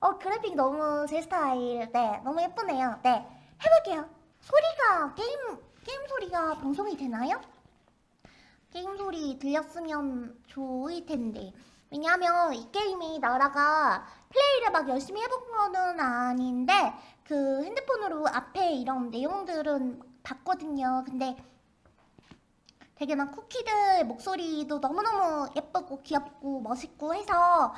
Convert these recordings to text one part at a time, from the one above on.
어 그래픽 너무 제 스타일 네 너무 예쁘네요. 네 해볼게요. 소리가 게임 게임 소리가 방송이 되나요? 게임 소리 들렸으면 좋을 텐데. 왜냐하면 이 게임이 나라가 플레이를 막 열심히 해본 거는 아닌데 그 핸드폰으로 앞에 이런 내용들은 봤거든요. 근데 되게 막 쿠키들 목소리도 너무너무 예쁘고 귀엽고 멋있고 해서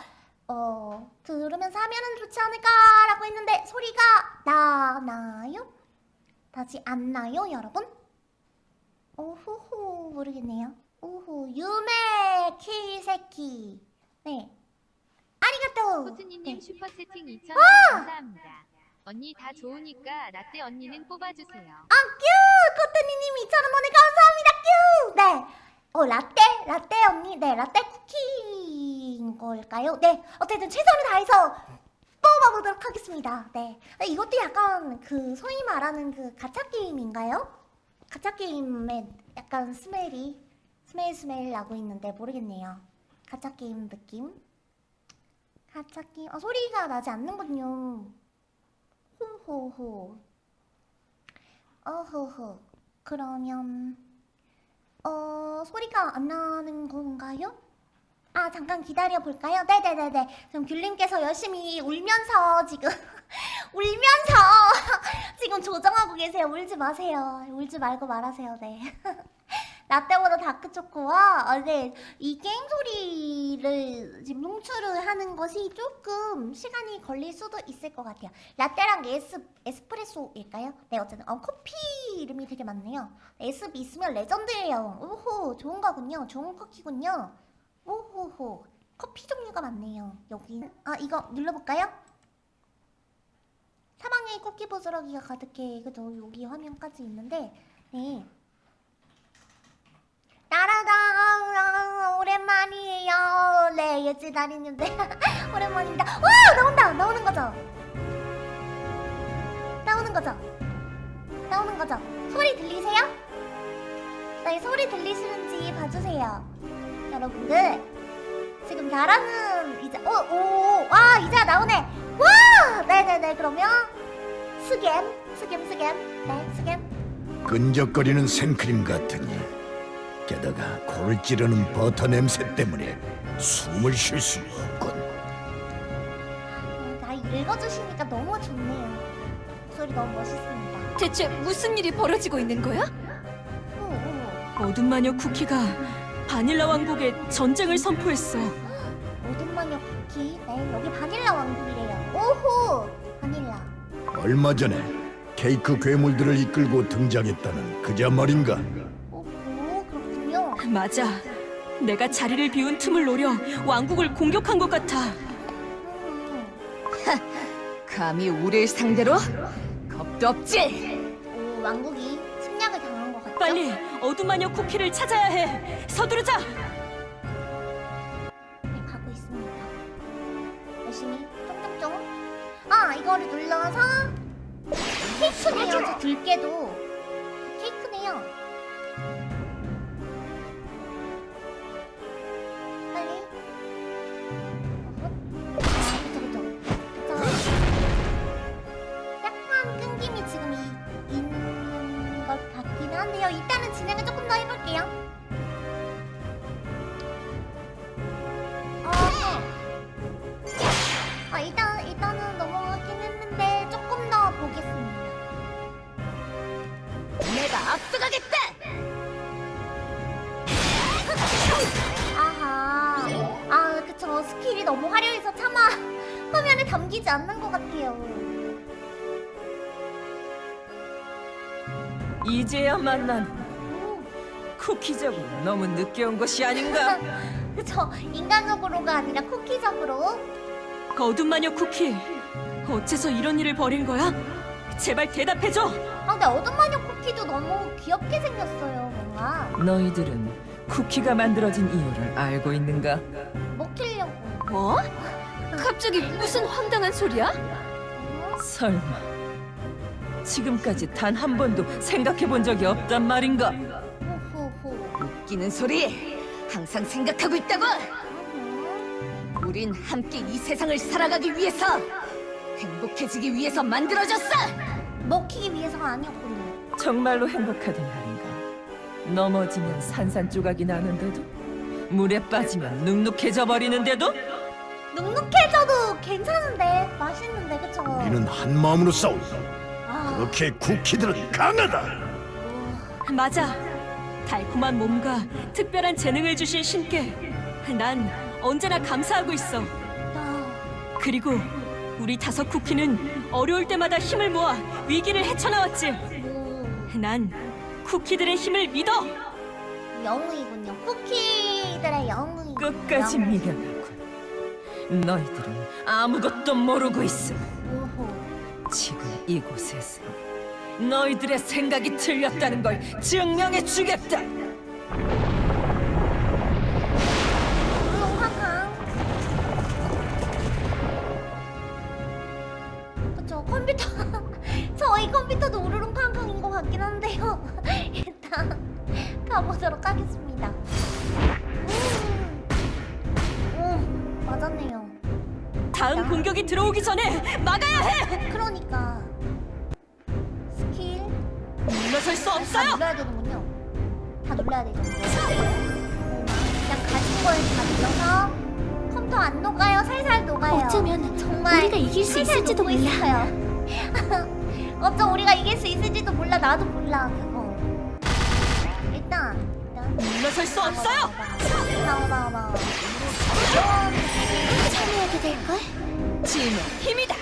어 들으면서 하면은 좋지 않을까라고 했는데 소리가 나나요? 나지 않나요 여러분? 오호호 모르겠네요 오호 유메 키세키 네 ありがとう 코트니님 네. 슈퍼 채팅 2,000원 감사합니다. 언니 다 좋으니까 라떼 언니는 뽑아주세요. 아큐 코트니님 2,000원 감사합니다 큐! 네. 어 라떼? 라떼 언니 네 라떼 쿠키인 걸까요? 네 어쨌든 최선을 다해서 뽑아보도록 하겠습니다. 네. 이것도 약간 그 소위 말하는 그 가챠 게임인가요? 가챠 게임의 약간 smell이 smell smell 나고 있는데 모르겠네요. 가챠 게임 느낌? 가챠 게임 아 소리가 나지 않는군요. 호호호. 어허허 그러면 어 소리가 안 나는 건가요? 아 잠깐 기다려 볼까요? 네네네네. 지금 귤님께서 열심히 울면서 지금 울면서 지금 조정하고 계세요. 울지 마세요. 울지 말고 말하세요. 네. 라떼보다 다크초코와 아, 네, 이 게임 소리를 지금 농출을 하는 것이 조금 시간이 걸릴 수도 있을 것 같아요. 라떼랑 에스, 에스프레소일까요? 네 어쨌든 어, 커피 이름이 되게 많네요. 에스 있으면 레전드예요. 오호 좋은 거군요. 좋은 쿠키군요 오호호 커피 종류가 많네요 여기 아 이거 눌러볼까요? 사방에 쿠키 부스러기가 가득해. 그죠? 여기 화면까지 있는데 네. 따라다 오랜만이에요. 네 예지 다리님들 오랜만입니다. 와 나온다! 나오는 거죠? 나오는 거죠? 나오는 거죠? 소리 들리세요? 네 소리 들리시는지 봐주세요 여러분들. 지금 나라는 이제 오오와 이제 나오네. 와! 네네네 그러면 스겜 스겜 스겜. 네 스겜. 끈적거리는 생크림 같으니 게다가 코를 찌르는 버터 냄새 때문에 숨을 쉴 수가 없군. 다 읽어주시니까 너무 좋네요. 목소리 너무 멋있습니다. 대체 무슨 일이 벌어지고 있는 거야? 오, 오. 어둠 마녀 쿠키가 바닐라 왕국에 전쟁을 선포했어. 모든 마녀 쿠키 네 여기 바닐라 왕국이래요 오호 바닐라 얼마 전에 케이크 괴물들을 이끌고 등장했다는 그자 말인가? 오호 그렇군요 맞아. 내가 자리를 비운 틈을 노려 왕국을 공격한 것 같아. 음. 감히 우리를 상대로? 겁도 없지? 오 왕국이? 빨리 어둠 마녀 쿠키를 찾아야 해. 서두르자. 네, 가고 있습니다. 열심히 쫑쫑쫑 아 이거를 눌러서 케이크네요. 저 들깨도. 케이크네요 해볼게요 어. 아 일단 일단은 넘어가긴 했는데 조금 더 보겠습니다. 내가 앞서가겠다! 아하. 아 그쵸 스킬이 너무 화려해서 차마 화면에 담기지 않는 것 같아요. 이제야 만난 오, 쿠키적으로 너무 늦게 온 것이 아닌가? 그쵸 인간적으로가 아니라 쿠키적으로. 어둠 마녀 쿠키. 어째서 이런 일을 벌인 거야? 제발 대답해줘. 아 근데 어둠 마녀 쿠키도 너무 귀엽게 생겼어요 뭔가 너희들은 쿠키가 만들어진 이유를 알고 있는가? 먹히려고. 뭐? 갑자기 무슨 황당한 소리야? 어? 설마 지금까지 단 한 번도 생각해 본 적이 없단 말인가? 웃기는 소리! 항상 생각하고 있다고! 음. 우린 함께 이 세상을 살아가기 위해서 행복해지기 위해서 만들어졌어. 먹히기 위해서가 아니었군요. 정말로 행복하던 날인가. 넘어지면 산산조각이 나는데도 물에 빠지면 눅눅해져 버리는데도 눅눅해져도 괜찮은데 맛있는데 그쵸? 우리는 한 마음으로 싸운다. 아, 그렇게 쿠키들은 강하다. 맞아. 달콤한 몸과 특별한 재능을 주신 신께 난 언제나 감사하고 있어. 나 그리고 우리 다섯 쿠키는 어려울 때마다 힘을 모아 위기를 헤쳐나왔지. 뭐, 난 쿠키들의 힘을 믿어. 영웅이군요. 쿠키들의 영웅이. 끝까지 미련하군. 너희들은 아무것도 모르고 있어. 지금 이곳에서 너희들의 생각이 틀렸다는 걸 증명해 주겠다. 우롱황황. 그쵸 컴퓨터 저희 컴퓨터도 우르릉쾅쾅인 것 같긴 한데요. 일단 가보도록 하겠습니다. 음, 음 맞았네요. 다음 공격이 들어오기 전에 막아야 해. 그러니까 물러설 수다 없어요. 눌러야 되는군요. 다 눌러야 되죠. 그냥 가진 걸 다 눌러서 컴퓨터 안 녹아요. 살살 녹아요. 어쩌면 정말 우리가 이길 수 있을지도 몰라. 어쩜 우리가 이길 수 있을지도 몰라. 나도 몰라 그거. 일단 일단 물러설 수 없어요. 나와 나와 나와. 참여하게 될걸? 짐의 힘이다.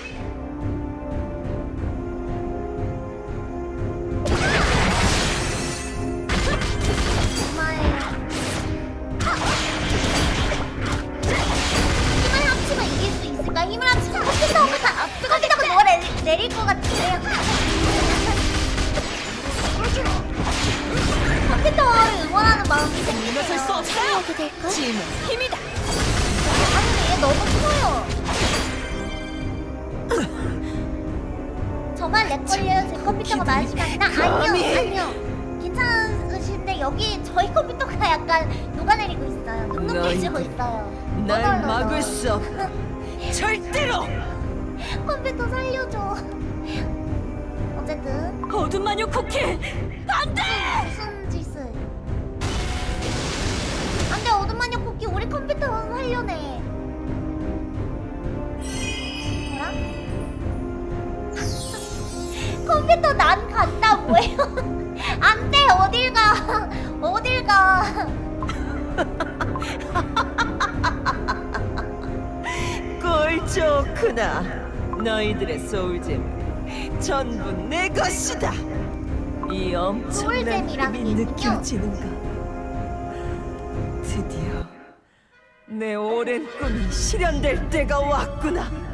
느껴지는가? 드디어 내 오랜 꿈이 실현될 때가 왔구나.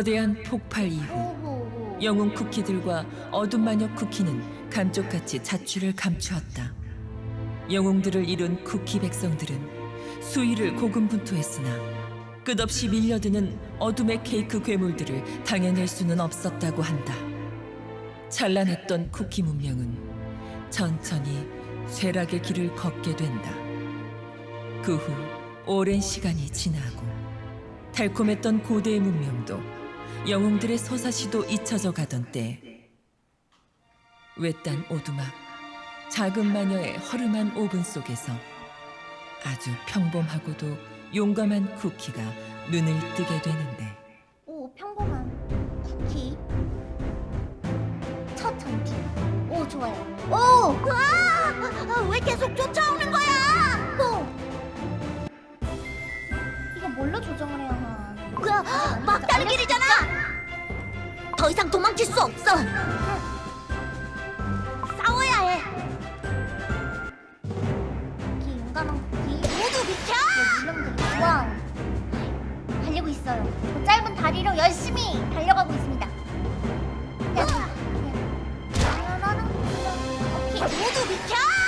거대한 폭발 이후. 영웅 쿠키들과 어둠 마녀 쿠키는 감쪽같이 자취를 감추었다. 영웅들을 이룬 쿠키 백성들은 수위를 고군분투했으나 끝없이 밀려드는 어둠의 케이크 괴물들을 당해낼 수는 없었다고 한다. 찬란했던 쿠키 문명은 천천히 쇠락의 길을 걷게 된다. 그 후 오랜 시간이 지나고 달콤했던 고대의 문명도 영웅들의 서사시도 잊혀져 가던 때 외딴 오두막 작은 마녀의 허름한 오븐 속에서 아주 평범하고도 용감한 쿠키가 눈을 뜨게 되는데 오 평범한 쿠키 첫 전투 오 좋아요 오! 아! 왜 계속 쫓아오는 거야! 오! 이거 뭘로 조정을 해야 하나? 그 막다른 길이잖아! 더 이상 도망칠 수 없어. 싸워야 해. 쿠키 모두 비켜! wow 달리고 있어요 그 짧은 다리로 열심히 달려가고 있습니다 모두 비켜!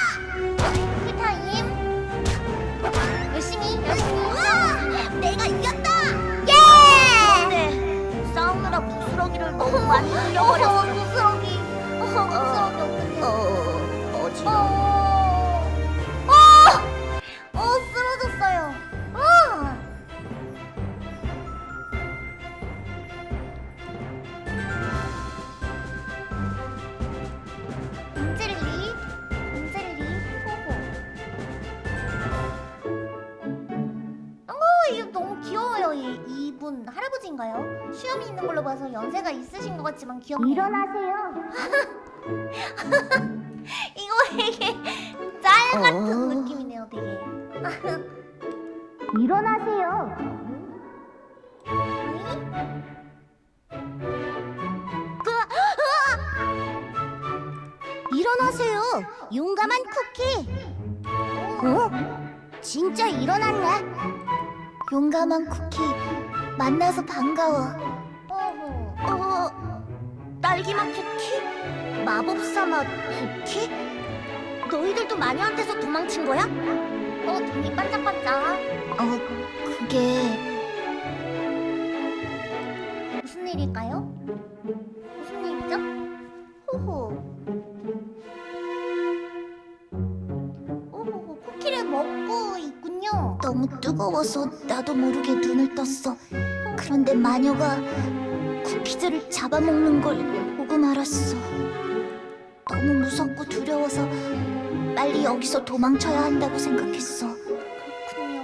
너무 많이 어, 흘려버렸어. 부스러기 어, 부스러기 어떡해 어, 어지러워. 분 할아버지인가요? 수염이 있는 걸로 봐서 연세가 있으신 것 같지만 귀엽네요. 일어나세요. 이거 되게 짤 같은 어. 느낌이네요, 되게. 일어나세요. 일어나세요. 용감한 쿠키. 어? 진짜 일어났네. 용감한 쿠키. 만나서 반가워. 어허. 어? 딸기맛 쿠키? 마법사 맛 쿠키? 너희들도 마녀한테서 도망친 거야? 어, 눈이 반짝반짝. 어, 그게 무슨 일일까요? 무슨 일이죠? 호호. 오호호, 쿠키를 먹고 있군요. 너무 뜨거워서 나도 모르게 눈을 떴어. 그런데 마녀가 쿠키들을 잡아먹는 걸 보고 말았어. 너무 무섭고 두려워서 빨리 여기서 도망쳐야 한다고 생각했어. 그렇군요.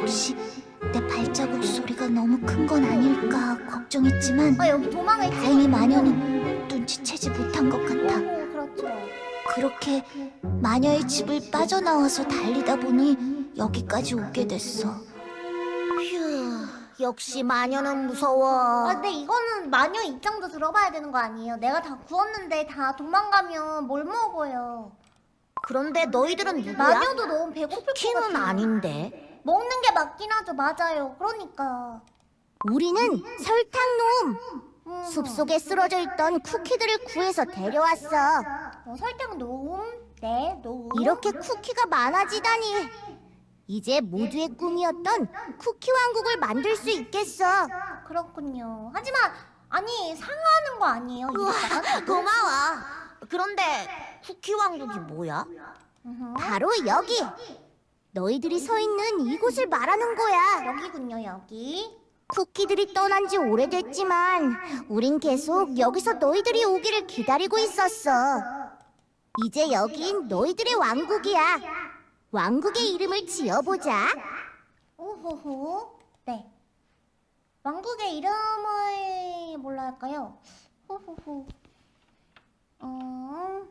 혹시 내 발자국 소리가 너무 큰 건 아닐까 걱정했지만 아, 여기 도망을 다행히 마녀는 눈치채지 못한 것 같아. 오호, 그렇죠. 그렇게 마녀의 집을 빠져나와서 달리다 보니 여기까지 오게 됐어. 휴, 역시 마녀는 무서워. 아, 근데 이거는 마녀 입장도 들어봐야 되는 거 아니에요? 내가 다 구웠는데 다 도망가면 뭘 먹어요? 그런데 너희들은 누구야? 마녀도 너무 배고플 것 키는 같아요. 아닌데. 먹는 게 맞긴 하죠, 맞아요. 그러니까. 우리는 설탕놈. 음. 숲속에 쓰러져 있던 쿠키들을 구해서 데려왔어. 어, 설탕 놓음, 네, 놓음. 이렇게 쿠키가 많아지다니. 이제 모두의 꿈이었던 쿠키 왕국을 만들 수 있겠어. 그렇군요. 하지만 아니 상하는 거 아니에요? 이랬다가? 고마워. 그런데 쿠키 왕국이 뭐야? 바로 여기. 너희들이 서 있는 이곳을 말하는 거야. 여기군요, 여기. 쿠키들이 떠난 지 오래됐지만 우린 계속 여기서 너희들이 오기를 기다리고 있었어. 이제 여긴 너희들의 왕국이야. 왕국의 이름을 지어보자. 오호호. 네. 왕국의 이름을 뭘로 할까요? 호호호. 어.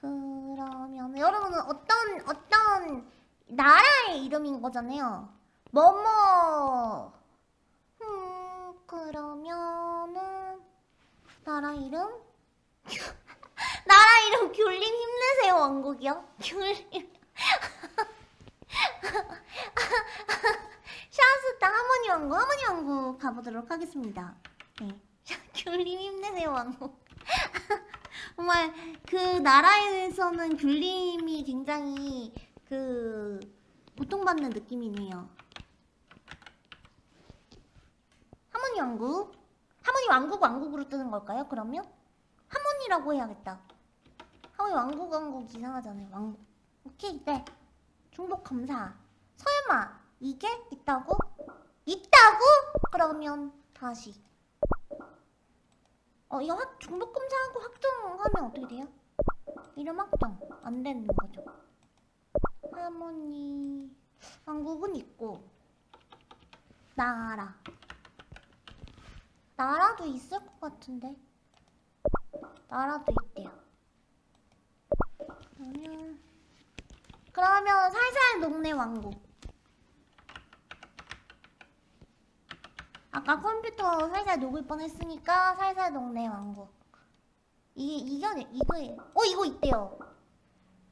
그러면 여러분은 어떤 어떤 나라의 이름인 거잖아요. 뭐뭐. 음, 그러면은 나라 이름? 나라 이름 귤림 힘내세요 왕국이요. 귤림. 샤스타 하모니 왕국, 하모니 왕국 가보도록 하겠습니다. 네. 귤림 힘내세요 왕국. 정말 그 나라에서는 귤림이 굉장히 그 고통받는 느낌이네요. 하모니 왕국? 하모니 왕국 왕국으로 뜨는 걸까요? 그러면 하모니라고 해야겠다. 하모니 왕국 왕국 이상하잖아요. 왕국. 오케이, 네. 중복 검사. 설마 이게 있다고? 있다고? 그러면 다시. 어, 이거 확 중복 검사하고 확정하면 어떻게 돼요? 이름 확정 안 되는 거죠. 하모니 왕국은 있고 나라 나라도 있을 것 같은데 나라도 있대요. 그러면 그러면 살살 녹네 왕국. 아까 컴퓨터 살살 녹을 뻔했으니까 살살 녹네 왕국. 이게 이겨내 이거 어 이거 있대요.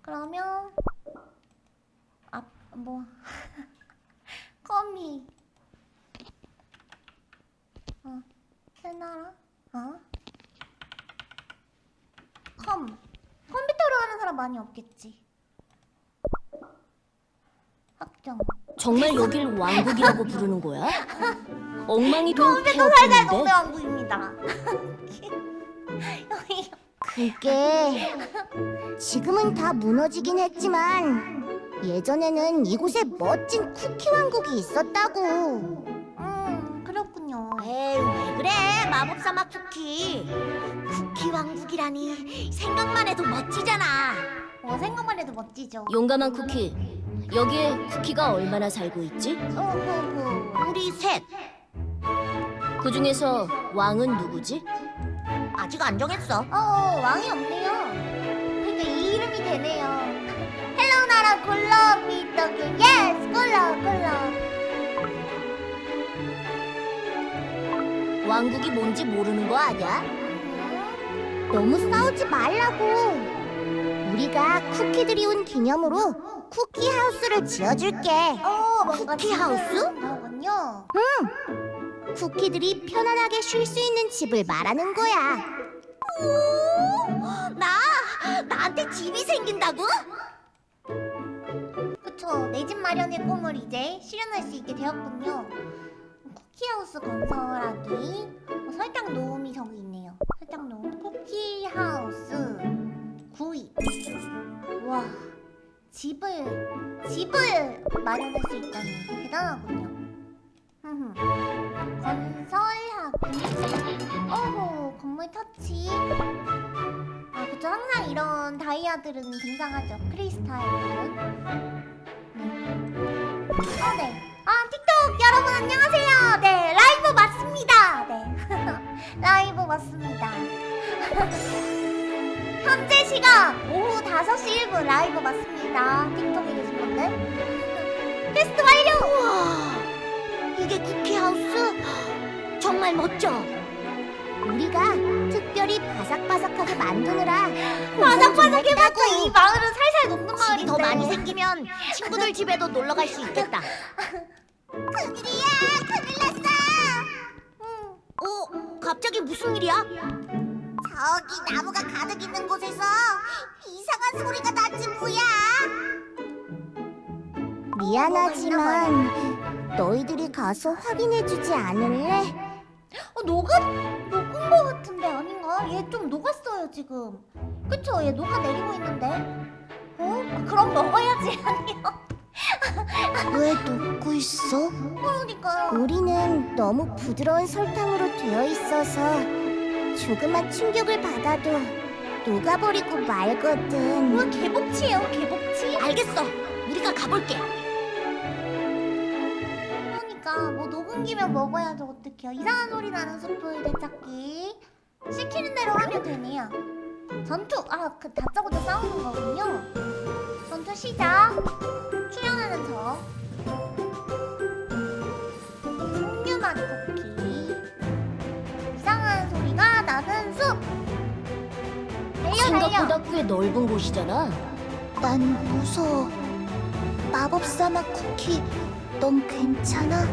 그러면 아뭐 컴이 어 새나라 어 컴. 컴퓨터로 하는 사람 많이 없겠지. 확정. 정말 여길 왕국이라고 부르는 거야? 엉망이 된 컴퓨터 폐업인데 왕국입니다. 그게 지금은 다 무너지긴 했지만 예전에는 이곳에 멋진 쿠키 왕국이 있었다고. 음 그렇군요. 에이 왜 그래 마법사 막 쿠키. 쿠키 왕국이라니 생각만 해도 멋지잖아. 어 생각만 해도 멋지죠. 용감한 쿠키 여기에 쿠키가 얼마나 살고 있지? 어허허. 우리 셋 그 중에서 왕은 누구지? 아직 안 정했어. 어 왕이 없네요. 그러니까 이 이름이 되네요. hello 나라 굴러 비떡이 yes 굴러 굴러. 왕국이 뭔지 모르는 거 아냐? 너무 싸우지 말라고. 우리가 쿠키들이 온 기념으로 쿠키 하우스를 지어줄게. 어 쿠키 하우스? 거군요. 쿠키들이 편안하게 쉴 수 있는 집을 말하는 거야. 나 나한테 집이 생긴다고? 그쵸 내 집 마련의 꿈을 이제 실현할 수 있게 되었군요. 쿠키하우스 건설하기 어, 설탕 놓음이 저기 있네요. 설탕 놓음 쿠키 하우스 구입. 와 집을 집을 마련할 수 있다니 대단하군요. 건설하기. 어호 건물 터치. 아 그쵸 항상 이런 다이아들은 등장하죠. 크리스탈들은. 어, 네. 아, 틱톡 여러분 안녕하세요. 네, 라이브 맞습니다. 네. 라이브 맞습니다. 현재 시각 오후 5시 1분 라이브 맞습니다. 틱톡에 계신 분들. 테스트 완료! 우와, 이게 쿠키 하우스? 정말 멋져. 우리가 특별히 바삭바삭하게 만드느라 바삭바삭 해봤자 이 마을은 살살 녹는 마을인데. 집이 더 많이 생기면 친구들 집에도 놀러 갈 수 있겠다. 큰일이야, 큰일 났어. 응. 어, 갑자기 무슨 일이야? 저기 나무가 가득 있는 곳에서 이상한 소리가 났지 뭐야? 미안하지만 너희들이 가서 확인해주지 않을래? 어, 녹은? 녹은 거 같은데 아닌가? 얘 좀 녹았어요 지금. 그쵸? 얘 녹아 내리고 있는데. 어? 아, 그럼 먹어야지 아니요. 왜 녹고 있어? 그러니까요. 우리는 너무 부드러운 설탕으로 되어 있어서 조그만 충격을 받아도 녹아버리고 말거든. 뭐 개복치예요 개복치? 알겠어. 우리가 가볼게. 그러니까 뭐 녹은 김에 먹어야죠 어떡해요. 이상한 소리 나는 숲을 되찾기. 시키는 대로 하면 되네요. 전투! 아, 그 다짜고짜 싸우는 거군요. 전투 시작! 저. 석류맛 쿠키. 이상한 소리가 나는 숲! 달려, 달려! 생각보다 꽤 넓은 곳이잖아 난 무서워. 마법사 맛 쿠키, 넌 괜찮아?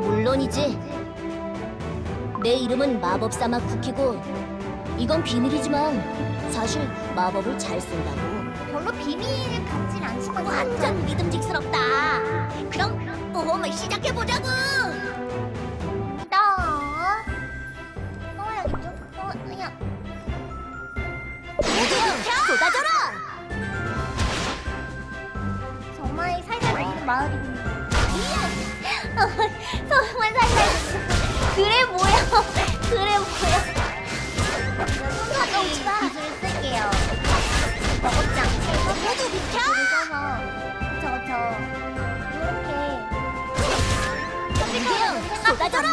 물론이지 내 이름은 마법사 맛 쿠키고 이건 비밀이지만 사실 마법을 잘 쓴다고 완전 믿음직스럽다. 그럼 모험을 시작해보자고. 나? 어, 야. 쏟아져라! 정말 살살 녹는 마을입니다. 정말 살살. 그래 뭐야? 그래 뭐야? 손가락이 기술을 쓸게요. 먹었지 않게. 모두 비켜! 쏟아져라!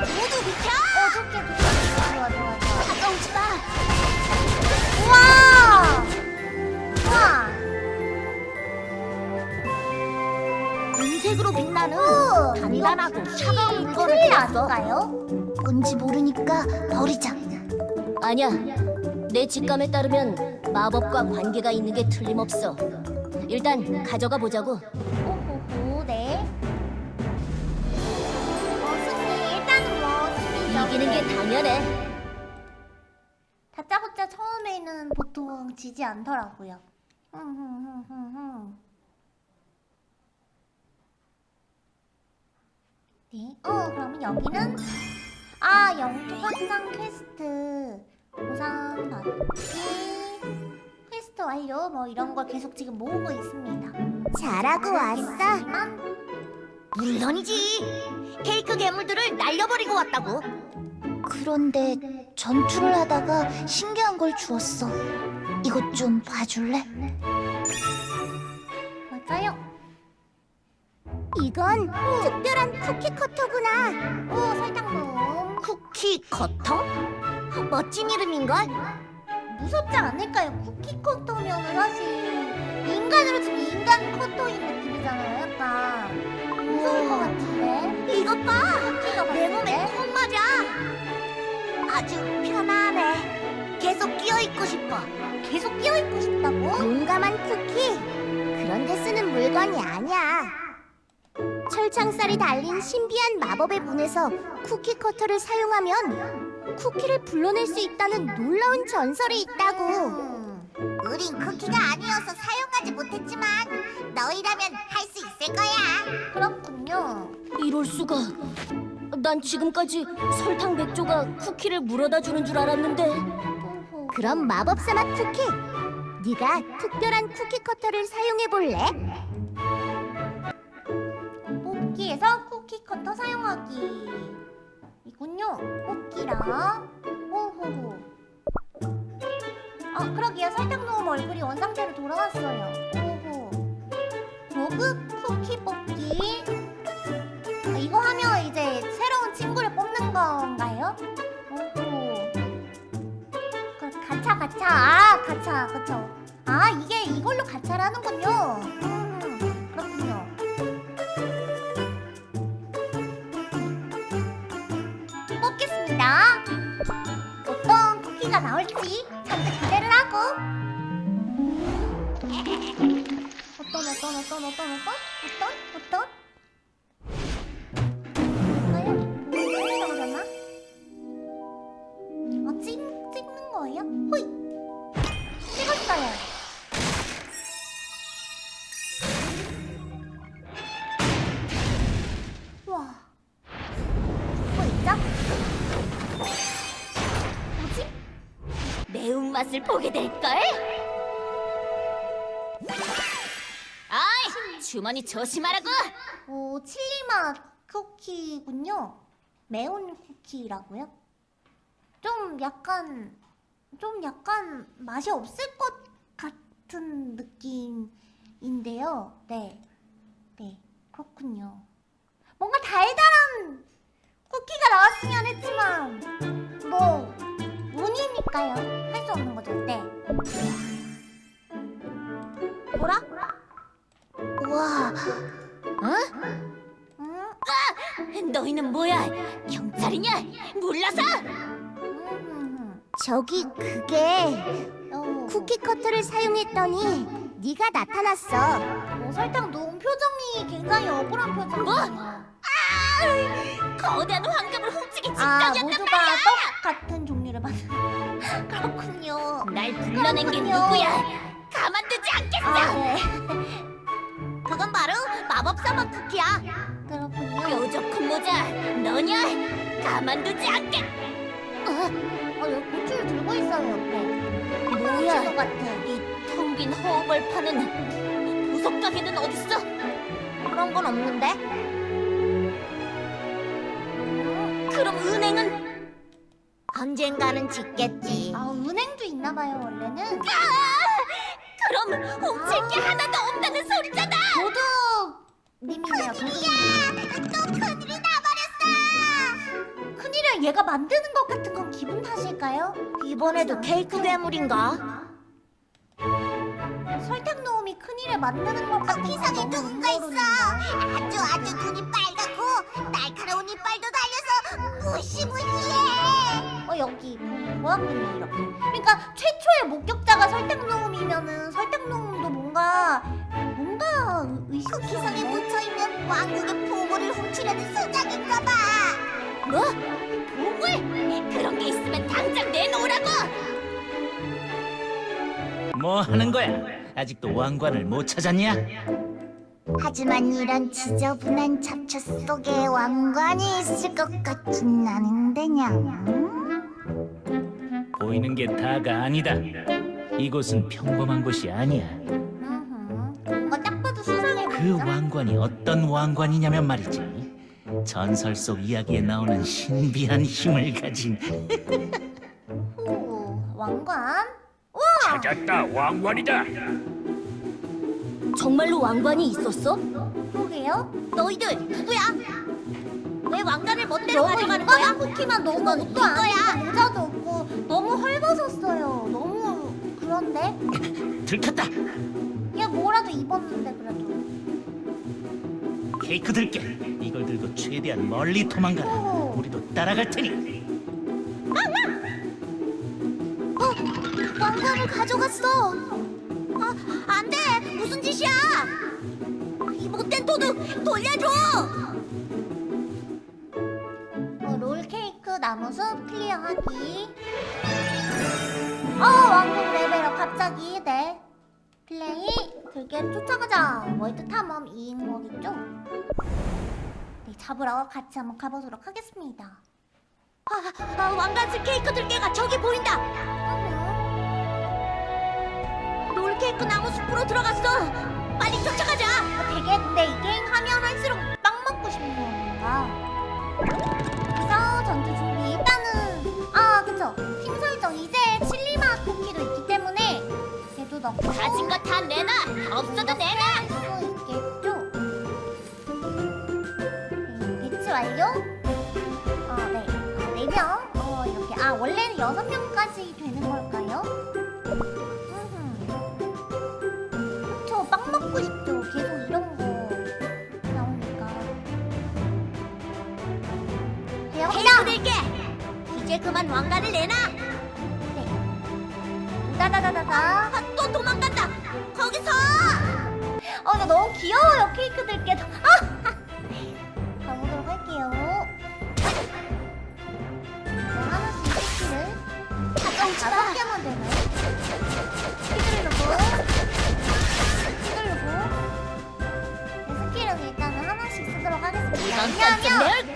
모두 비켜! 어, 좋게 좋게 좋아 좋아 좋아. 가까우지 마. 우와! 우와! 은색으로 빛나는! 미안하고 차가운 들었어. 아닌가요? 뭔지 모르니까 버리자. 아니야. 내 직감에 따르면 마법과 관계가 있는 게 틀림없어. 일단 가져가 보자고. 이기는 게 당연해. 다짜고짜 처음에는 보통 지지 않더라고요. 네. 어, 그러면 여기는 아, 영토 확장 퀘스트 보상 받기 퀘스트 완료 뭐 이런 걸 계속 지금 모으고 있습니다. 잘하고 왔어. 물론이지. 케이크 괴물들을 날려버리고 왔다고. 그런데 전투를 하다가 신기한 걸 주웠어. 이것 좀 봐줄래? 뭘까요? 이건 특별한 쿠키 커터구나. 오, 설탕놈. 쿠키 커터? 멋진 이름인걸? 무섭지 않을까요? 쿠키 커터면은 사실 인간으로 치면 인간 커터인 느낌이잖아요. 약간 무서울 것 같은데. 이것 봐. 내 몸에 때. 꼭 맞아. 아주 편안해. 계속 끼어 있고 싶어. 계속 끼어 있고 싶다고? 용감한 쿠키. 그런데 쓰는 물건이 아니야. 철창살이 달린 신비한 마법의 문에서 쿠키 커터를 사용하면 쿠키를 불러낼 수 있다는 놀라운 전설이 있다고. 음. 우린 쿠키가 아니어서 사용하지 못했지만 너희라면 할 수 있을 거야. 그렇군요. 이럴 수가. 난 지금까지 설탕 백조가 쿠키를 물어다 주는 줄 알았는데. 그럼 마법사 맛 쿠키. 네가 특별한 쿠키 커터를 사용해 볼래? 뽑기에서 쿠키 커터 사용하기. 이군요. 뽑기랑. 오호호. 아, 그러게요. 설탕 넣은 얼굴이 원상태로 돌아왔어요. 오호. 고급 쿠키 뽑기. 아, 이거 하면 이제 새로운 친구를 뽑는 건가요? 오호. 그 가차 가차. 아, 가차. 그쵸. 아, 이게 이걸로 가차를 하는군요. 음, 그렇군요. 뽑겠습니다. 어떤 쿠키가 나올지 잠깐 기대를 하고. 어떤 어떤 어떤 어떤 어떤? 어떤? 어떤 맛을 보게 될걸? 아이, 주머니 조심하라고! 오, 칠리맛 쿠키군요. 매운 쿠키라고요? 좀 약간 좀 약간 맛이 없을 것 같은 느낌인데요. 네. 네. 그렇군요. 뭔가 달달한 쿠키가 나왔으면 했지만 뭐 운이니까요. 할 수 없는 거죠. 네. 뭐라? 와, 응? 너희는 뭐야? 경찰이냐? 몰라서? 음. 저기 그게 어. 쿠키 커터를 사용했더니 네가 나타났어. 뭐 설탕 녹은 표정이 굉장히 억울한 표정이 에요. 거대한 황금을 훔치기 아 직전이었단 모두가 말이야! 떡 같은 종류를 만든 그렇군요. 날 불러낸 게 그렇군요. 누구야? 가만두지 않겠어! 아 네. 그건 바로 마법사 맛 쿠키야. 그렇군요. 뾰족한 모자, 너냐? 가만두지 않겠... 어 여기 고추를 들고 있어요 옆에. 뭐야? 것 같아. 이텅빈 허벌판은 보석 가게는 어딨어? 그런 건 없는데? 그럼 은행은 언젠가는 짓겠지. 아 은행도 있나 봐요 원래는. 그럼 훔칠 게 하나도 없다는 소리잖아. 도둑 님이네요. 도둑님. 또 큰일이 나버렸어. 큰일을 얘가 만드는 것 같은 건 기분 탓일까요? 이번에도 케이크 괴물인가? 설탕 넣음이 큰일을 만드는 것 쿠키상에 너무 누군가 있어. 아주 아주 눈이 빨갛고 이빨도 달려서 무시무시해. 어 여기 보았군요 이렇게 그러니까 최초의 목격자가 설탕놈이면은 설탕놈도 뭔가 뭔가 쿠키성에 의식성에 묻혀 있는 왕국의 보물을 훔치려는 수작인가봐. 뭐? 보물? 그런 게 있으면 당장 내놓으라고. 뭐 하는 거야? 아직도 왕관을 못 찾았냐? 하지만 이런 지저분한 잡초 속에 왕관이 있을 것 같진 않은데냥. 보이는 게 다가 아니다. 이곳은 평범한 곳이 아니야. 수상해 그? 왕관이 어떤 왕관이냐면 말이지. 전설 속 이야기에 나오는 신비한 힘을 가진 오, 왕관? 찾았다 왕관이다. 정말로 왕관이 있었어? 그러게요 너희들 누구야? 왜 왕관을 멋대로 가져가는 거야? 쿠키만 너무 네안 거야. 모자도 없고 너무 헐벗었어요 너무 그런데? 들켰다. 얘 뭐라도 입었는데 그래도 케이크 들게. 이걸 들고 최대한 멀리 도망가라. 오. 우리도 따라갈 테니. 왕관을 가져갔어. 아, 안 돼. 무슨 짓이야? 이 못된 도둑 돌려줘. 어, 롤케이크 나무숲 클리어하기 어 왕국 레벨업 갑자기 네 플레이 들개를 쫓아가자 월드 탐험 2인목이죠 네 잡으러 같이 한번 가보도록 하겠습니다 아, 아, 왕관스 케이크 들개가 저기 보인다. 롤 케이크 나무 숲으로 들어갔어. 빨리 쫓아가자. 어, 되게 근데 이 게임 하면 할수록 빵 먹고 싶은 건가 그래서 전투 준비 일단은 아 그쵸 팀 설정 이제 칠리맛 쿠키도 있기 때문에 걔도 넣고 가진 거 다 내놔. 없어도 내놔. 수 있겠죠? 네, 배치 완료? 어, 네. 아, 4명? 어, 이렇게. 아, 원래는 6명까지 되는 걸까요? 이제 그만 왕관을 내놔. 다다다다다. 아, 또 도망간다. 거기서. 어, 이거 너무 귀여워요, 케이크들께. 아! 가보도록 할게요. 뭐 하나씩 스킬을 한 다섯 개만 되나요? 휘두르고, 휘두르고. 네, 스킬은 일단은 하나씩 쓰도록 하겠습니다. 왜냐하면,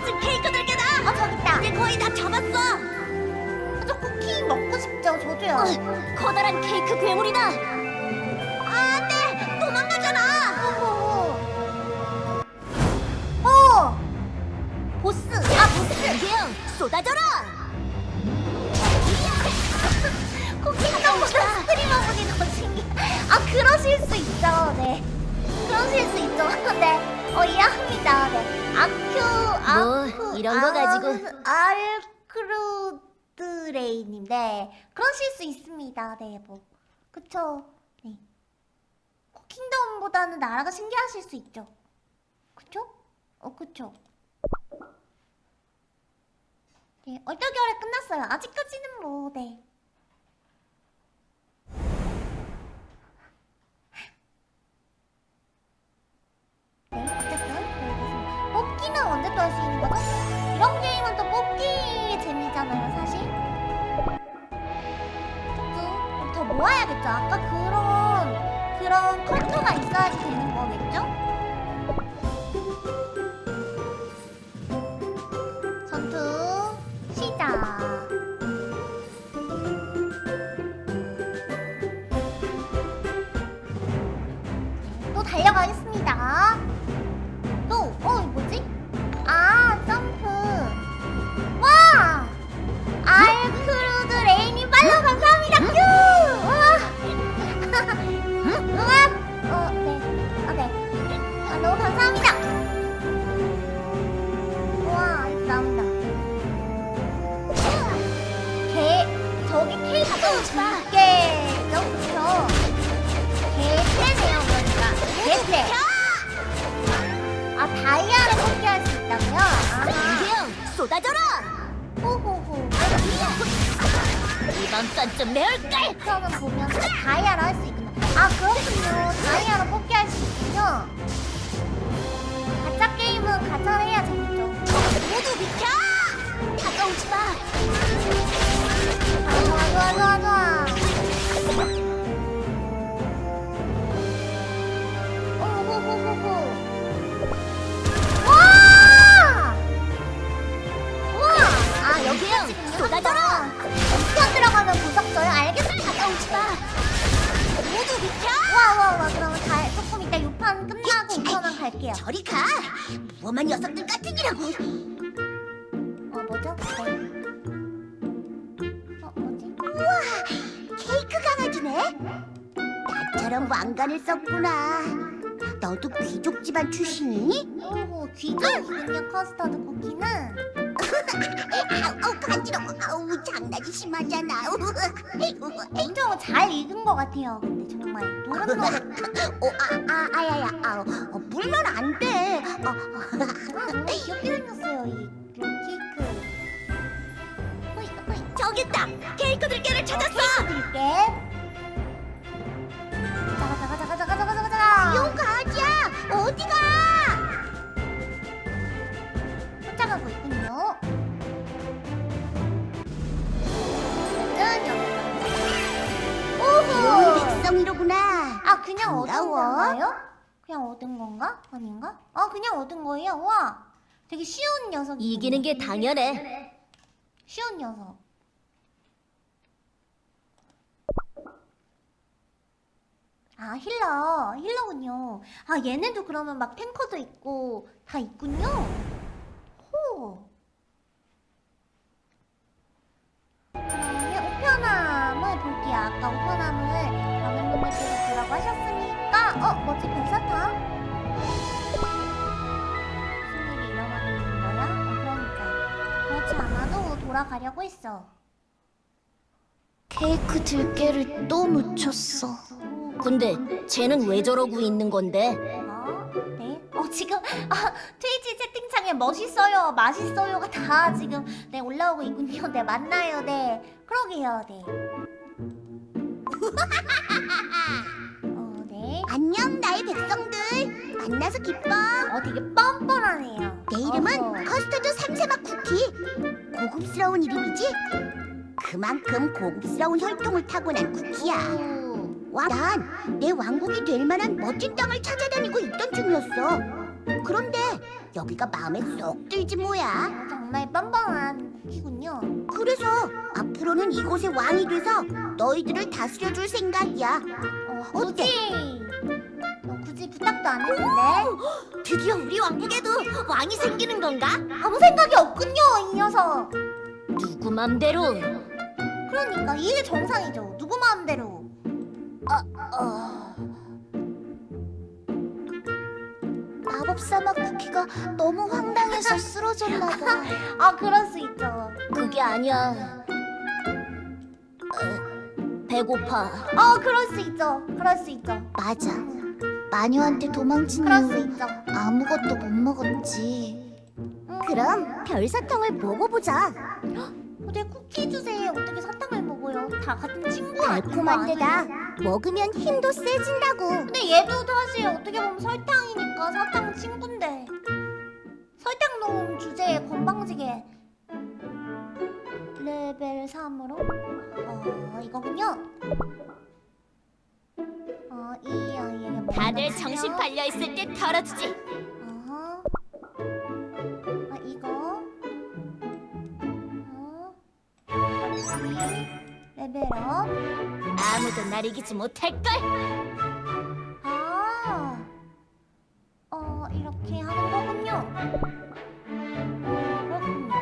왕관스 케이크 들개다. 아 저기 있다. 이제 거의 다 잡았어. 저 쿠키 먹고 싶죠, 저도요. 어, 커다란 케이크 괴물이다. 있습니다. 네, 뭐 그쵸. 네. 킹덤보다는 나라가 신기하실 수 있죠. 그쵸? 어, 그쵸. 네, 얼떨결에 끝났어요. 아직까지는 뭐, 네. 네, 어쨌든 여기서 뽑기는 언제 또 할 수 있는 거죠? 이런 게임은 또 뽑기 재미잖아요, 모아야겠죠. 아까 그런 그런 컴퓨터가 있어야지 되는 거겠죠? 두께죠, 그쵸? 개패네요, 그러니까. 개패. 아, 다이아를 뽑기할 수 있다고요? 아, 쏟아져라. 호호호. 이번 건 좀 매울걸. 저는 보면서 다이아를 할수 있구나. 아, 그렇군요. 다이아로 뽑기할 수 있군요. 가짜 게임은 가짜를 해야 재밌죠. 모두 비켜. 다가오지 마. 아, 좋아, 좋아, 좋아. 오호호호호. 아, 여기요? 쏟아져라. 엄청 들어가면 무섭어요. 알겠습니다. 다가오지 마. 모두 비켜. 와, 와, 와. 그러면 다, 조금 이따 6판 끝나고 5편은 갈게요. 저리 가. 무엄한 녀석들 같으니라고. 어, 뭐죠? 네. 어, 나처럼 왕관을 썼구나. 너도 귀족 집안 출신이니? 오호, 귀족이군요, 커스터드 쿠키는. 아우 간지러워. 아우 장난이 심하잖아. 엄청 잘 익은 것 같아요. 근데 정말 노릇노릇. 어, 아, 아, 아야야, 아, 어, 물면 안 돼. 어, 아, 정말 귀엽게 생겼어요, 이 케이크. 호이, 호이. 저기 있다. 케이크 들깨를 찾았어. 드릴게. 가자, 가자, 가자, 가자, 가자, 가자, 가자. 용 가지야. 어디가? 쫓아가고 있군요. 짠, 여기. 오호. 백성이로구나. 아, 그냥 얻은 반가워. 건가요? 그냥 얻은 건가? 아닌가? 아, 그냥 얻은 거예요? 와. 되게 쉬운 녀석이. 이기는 게 당연해. 쉬운 녀석. 아 힐러 힐러군요. 아 얘네도 그러면 막 탱커도 있고 다 있군요. 호. 그러면 우편함을 볼게요. 아까 우편함을 많은 분들께서 보라고 하셨으니까 어 뭐지 별사탕? 무슨 일이 일어나고 있는 거야? 어, 그러니까 그렇지 않아도 돌아가려고 했어. 케이크 들깨를 또 묻혔어. 근데 쟤는 왜 저러고 있는 건데? 어? 네? 어 지금 아, 트위치 채팅창에 멋있어요, 맛있어요가 다 지금 네 올라오고 있군요. 네 맞나요, 네 그러게요, 네. 어, 네. 안녕 나의 백성들. 만나서 기뻐. 어 되게 뻔뻔하네요. 내 이름은 어허. 커스터드 삼세맛 쿠키. 고급스러운 이름이지? 그만큼 고급스러운 혈통을 타고난 쿠키야. 와, 난내 왕국이 될 만한 멋진 땅을 찾아다니고 있던 중이었어. 그런데 여기가 마음에 쏙 들지 뭐야. 어, 정말 뻔뻔한 쿠키군요. 그래서 앞으로는 이곳의 왕이 돼서 너희들을 다스려줄 생각이야. 어, 굳이 어, 굳이 부탁도 안 했는데 드디어 우리 왕국에도 왕이 생기는 건가? 아무 생각이 없군요, 이 녀석. 누구 맘대로. 그러니까 이게 정상이죠. 누구 마음대로. 어, 마법사막 쿠키가 너무 황당해서 쓰러졌나 봐. 아 그럴 수 있죠. 그게 아니야. 어, 배고파. 어 그럴 수 있죠. 그럴 수 있죠. 맞아. 마녀한테 도망친 이후. 아무것도 못 먹었지. 음, 그럼 별사탕을 먹어보자. 근데 쿠키 주제에 어떻게 사탕을 먹어요? 다 같은 친구 아니에요? 달콤한 데다 먹으면 힘도 세진다고. 근데 얘도 사실 어떻게 보면 설탕이니까 사탕 친구인데 설탕 넣은 주제에 건방지게 레벨 3으로 어 이거군요. 어 이 아이에게 뭐 다들 정신 팔려 있을 때 털어주지. 어허. 아 이거. 어. 레벨업. 아무도 날 이기지 못할걸. 아. 어 이렇게 하는 거군요. 어 그렇군요.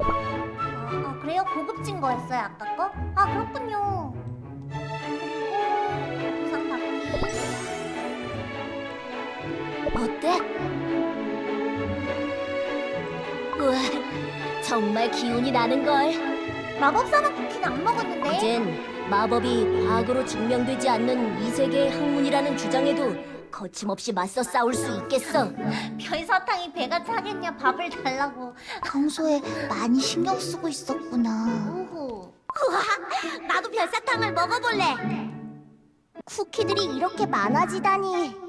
아, 아 그래요? 고급진 거였어요 아까 거? 아 그렇군요. 어때? 우와, 정말 기운이 나는 걸. 마법사막 쿠키는 안 먹었는데. 이젠 마법이 과거로 증명되지 않는 이 세계의 학문이라는 주장에도 거침없이 맞서 싸울 수 있겠어. 별사탕이 배가 차겠냐 밥을 달라고. 평소에 많이 신경 쓰고 있었구나. 오호. 나도 별사탕을 먹어볼래. 쿠키들이 이렇게 많아지다니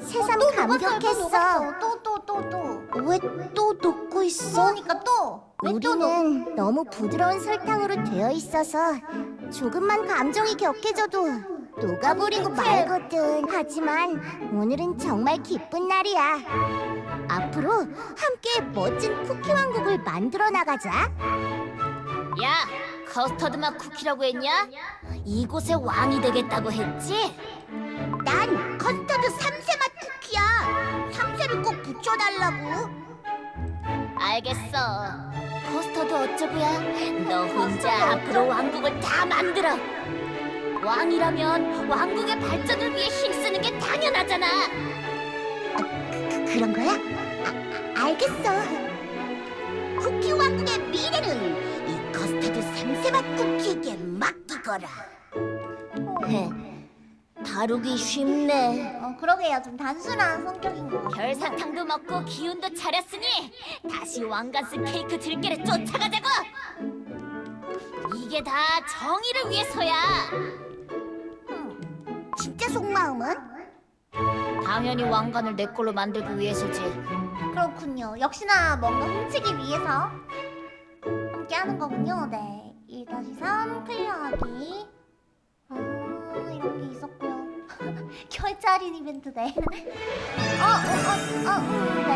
새삼 감격했어. 또 또 또 또. 왜 또 녹고 있어? 그러니까 또. 우리는 너무 부드러운 설탕으로 되어 있어서 조금만 감정이 격해져도 녹아버리고 말거든. 하지만 오늘은 정말 기쁜 날이야. 앞으로 함께 멋진 쿠키 왕국을 만들어 나가자. 야, 커스터드 맛 쿠키라고 했냐? 이곳의 왕이 되겠다고 했지? 난 커스터드 삼세 맛 쿠키야. 삼세를 꼭 붙여달라고. 알겠어. 커스터드 어쩌고야? 너 혼자 앞으로 왕국을 다 만들어. 왕이라면 왕국의 발전을 위해 힘쓰는 게 당연하잖아. 그, 그런 거야? 아, 알겠어. 쿠키 왕국의 미래는 삼세 맛 쿠키에게 맡기거라. 다루기 쉽네. 어 그러게요 좀 단순한 성격인 거. 별사탕도 먹고 기운도 차렸으니 다시 왕가스 케이크 들깨를 쫓아가자고. 이게 다 정의를 위해서야. 진짜 속마음은? 당연히 왕관을 내 걸로 만들기 위해서지. 그렇군요. 역시나 뭔가 훔치기 위해서 함께 하는 거군요. 네. 1-3 클리어하기. 아, 이런 게 있었고요. 할인 이벤트 네. 어, 어, 어, 어, 음, 네.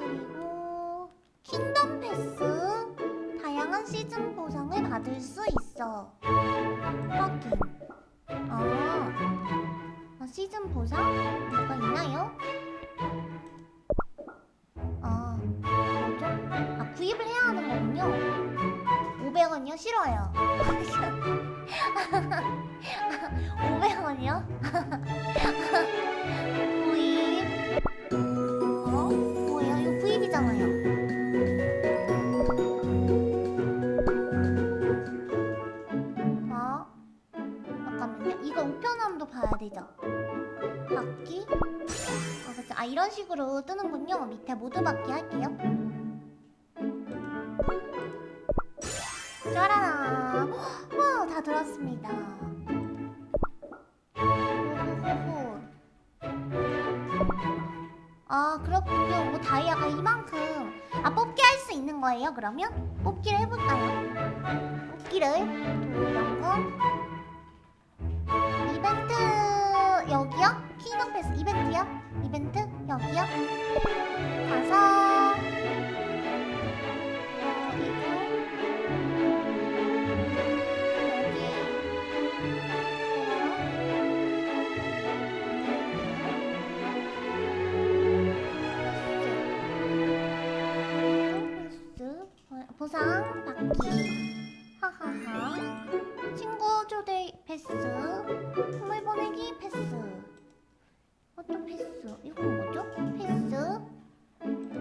그리고 킹덤 패스. 다양한 시즌 보상을 받을 수 있어. 확인. 아, 아, 시즌 보상? 뭐가 있나요? 500원이요? 싫어요. 500원이요? 구입. 어? 뭐예요? 이거 구입이잖아요. 어? 잠깐만요. 이거 우편함도 봐야 되죠? 받기? 아, 그쵸. 아, 이런 식으로 뜨는군요. 밑에 모두 받기 할게요. 다이아가 이만큼. 아, 뽑기 할 수 있는 거예요, 그러면? 뽑기를 해볼까요? 뽑기를. 거. 이벤트 여기요? 킹덤 패스 이벤트요? 이벤트 여기요? 가서 보상 받기. 하하하. 친구 초대 패스. 선물 보내기 패스. 어떤 패스? 이건 뭐죠? 패스?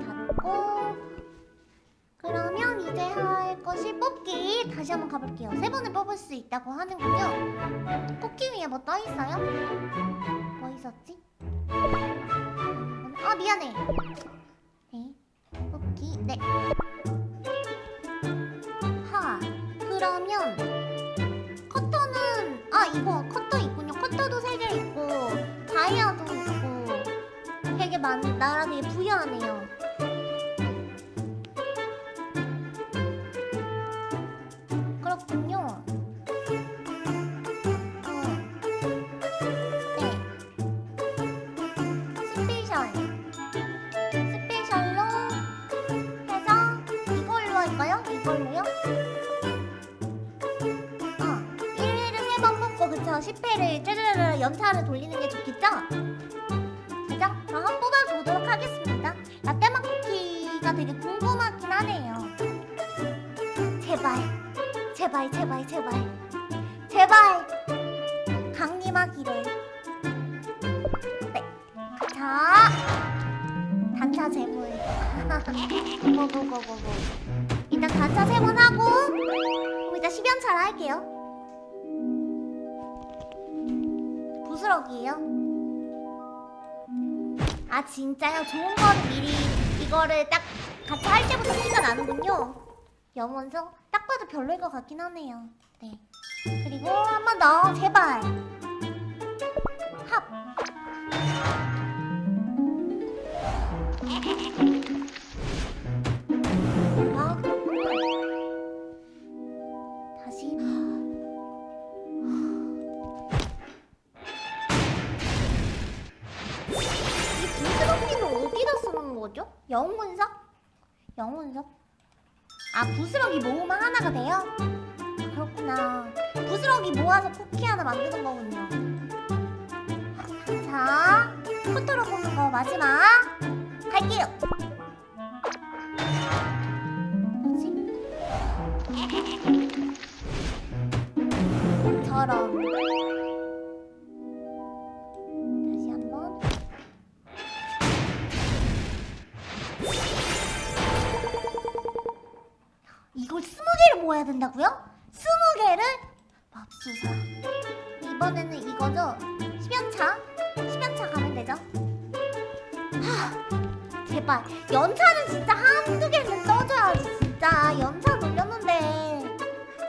닫고. 그러면 이제 할 것이 뽑기. 다시 한번 가볼게요. 세 번을 뽑을 수 있다고 하는군요. 뽑기 위에 뭐 떠있어요? 뭐 있었지? 아 미안해. 네. 뽑기. 네. 하, 그러면 커터는 아 이거 커터 있군요. 커터도 세개 있고 다이아도 있고 되게 많 나라게 부유하네요. 그렇군요. 돌리는 게 부스럭이에요? 아 진짜요? 좋은 거는 미리 이거를 딱 같이 할 때부터 티가 나는군요. 염원석? 딱 봐도 별로일 것 같긴 하네요. 네. 그리고 한 번 더 제발. 합 영문석? 아 부스러기 모으면 하나가 돼요? 그렇구나 부스러기 모아서 쿠키 하나 만드는 거군요 자 포토로 보는 거 마지막 갈게요 뭐지? 저런 이걸 스무 개를 모아야 된다고요? 스무 개를? 맙소사 이번에는 이거죠? 10연차? 10연차 가면 되죠? 하 제발 연차는 진짜 한두 개는 떠줘야지 진짜 연차 돌렸는데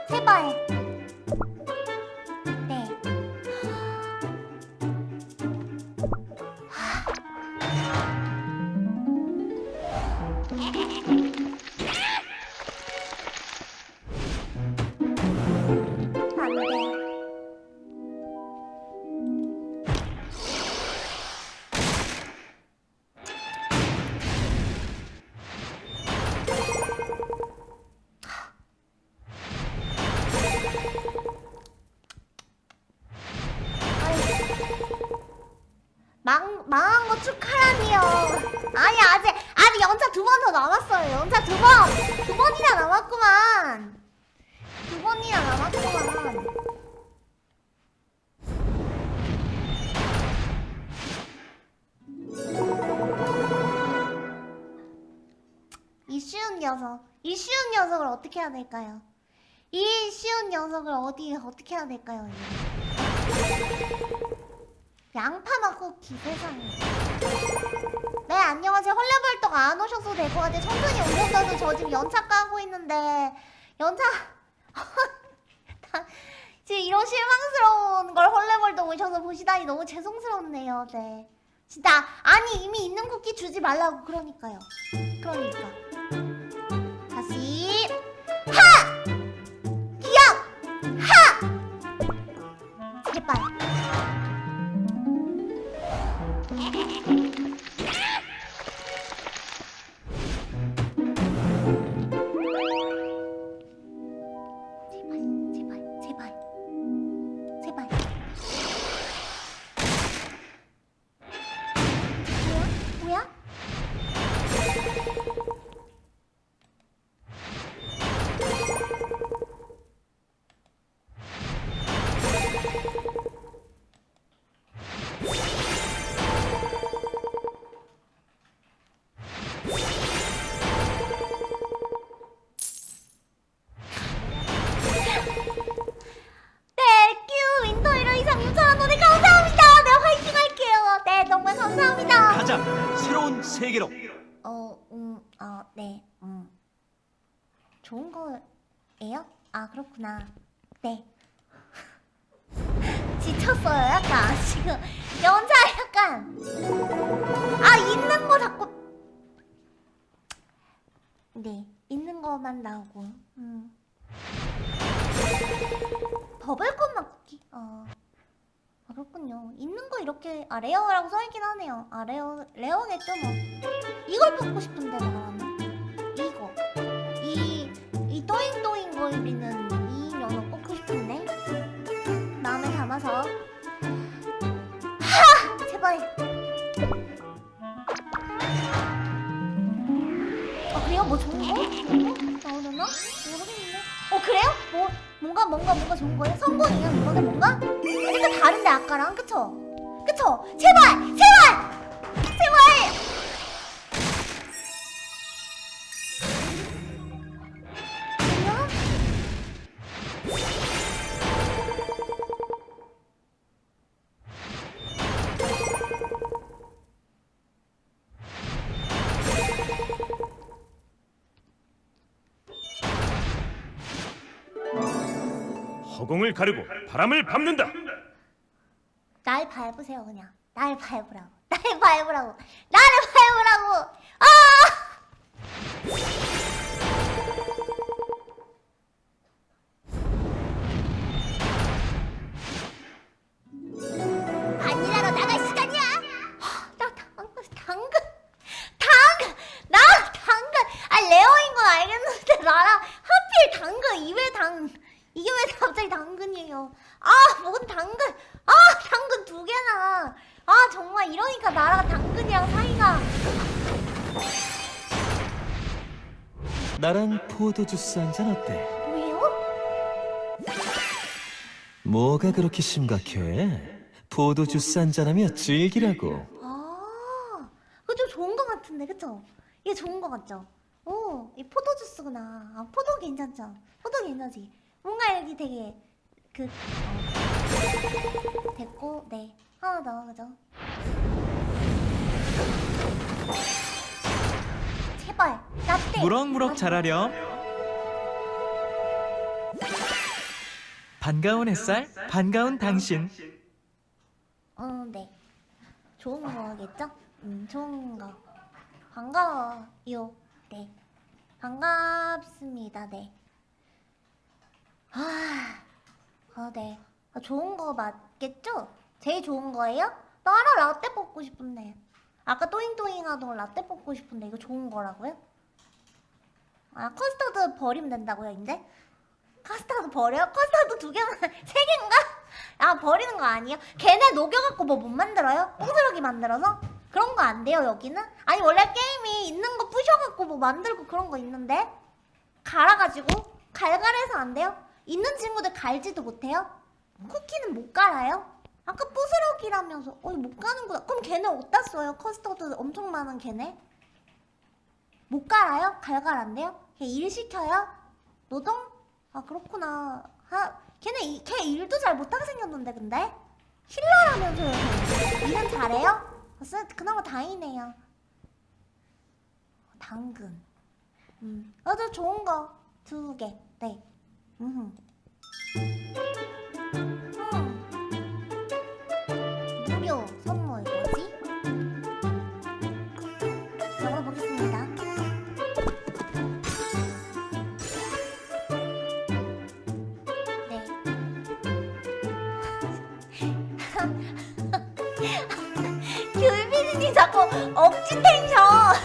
제발 될까요? 이 쉬운 녀석을 어디, 어떻게 해야 될까요? 양파맛 쿠키 세상에. 네 안녕하세요. 헐레벌떡 안 오셔도 될 것 같아요. 천천히 오셨어도 저 지금 연차 까고 있는데 연차. 다- 지금 이런 실망스러운 걸 헐레벌떡 오셔서 보시다니 너무 죄송스럽네요. 네. 진짜 아니 이미 있는 쿠키 주지 말라고 그러니까요. 그러니까 좋은 거예요? 아, 그렇구나. 네. 지쳤어요, 약간. 지금. 연차 약간. 아, 있는 거 자꾸. 네, 있는 거만 나오고. 음. 버블콘맛 쿠키. 어. 아, 그렇군요. 있는 거 이렇게 아 레어라고 써있긴 하네요. 아 레어 레어겠죠 뭐. 이걸 뽑고 싶은데 나는 이거 이이 또잉또잉 거리는 이 녀석 뽑고 싶은데 마음에 담아서 하 제발. 어 그래요? 뭐 좋은 거? 나오려나? 모르겠는데. 어 그래요? 뭐 뭔가 뭔가 뭔가 좋은 거예요? 성공이에요 이번에 뭔가? 약간 다른데 아까랑 그쵸? 그쵸? 제발! 제발! 제발! 허공을 가르고 바람을 밟는다. 날 밟으세요 그냥. 날 밟으라고. 날 밟으라고. 나를 밟으라고! 아! 당근 당근. 당 이게 왜 갑자기 당근이에요 아 뭔 당근 아 당근 두 개나 아 정말 이러니까 나랑 당근이랑 사이가 나랑 포도 주스 한 잔 어때? 왜요? 뭐가 그렇게 심각해? 포도 주스 한 잔하며 즐기라고. 아 그거 좀 좋은 거 같은데 그쵸? 이게 좋은 거 같죠? 오, 이 포도 주스구나. 아, 포도 괜찮죠? 포도 괜찮지? 뭔가 여기 되게 그 어, 됐고, 네 하나 더 그죠? 제발 라떼. 무럭무럭 자라렴. 반가운 햇살, 반가운 당신. 어, 네. 좋은 거겠죠? 음, 좋은 거. 반가워요. 네. 반갑습니다. 네. 아, 어, 네. 아, 좋은 거 맞겠죠? 제일 좋은 거예요? 나라 라떼 뽑고 싶은데. 아까 또잉또잉 하던 라떼 뽑고 싶은데 이거 좋은 거라고요? 아, 커스터드 버리면 된다고요, 이제? 커스터드 버려요? 커스터드 두 개만, 세 개인가? 아 버리는 거 아니에요? 걔네 녹여갖고 뭐 못 만들어요? 뽕스러기 만들어서? 그런 거 안 돼요 여기는? 아니 원래 게임이 있는 거 부셔갖고 뭐 만들고 그런 거 있는데? 갈아가지고? 갈갈해서 안 돼요? 있는 친구들 갈지도 못해요? 쿠키는 못 갈아요? 아까 부스러기라면서 어이 못 가는구나 그럼 걔네 어디다 써요? 커스터드 엄청 많은 걔네? 못 갈아요? 갈갈 안 돼요? 걔 일 시켜요? 노동? 아 그렇구나 하, 걔네 이, 걔 일도 잘 못하게 생겼는데 근데? 힐러라면서요 걔. 일은 잘해요? 그나마 다행이네요 당근 음, 아주 좋은 거 두개 네. 무료 선물 뭐지? 적어보겠습니다. 네. 귤비디님 자꾸 억지 텐션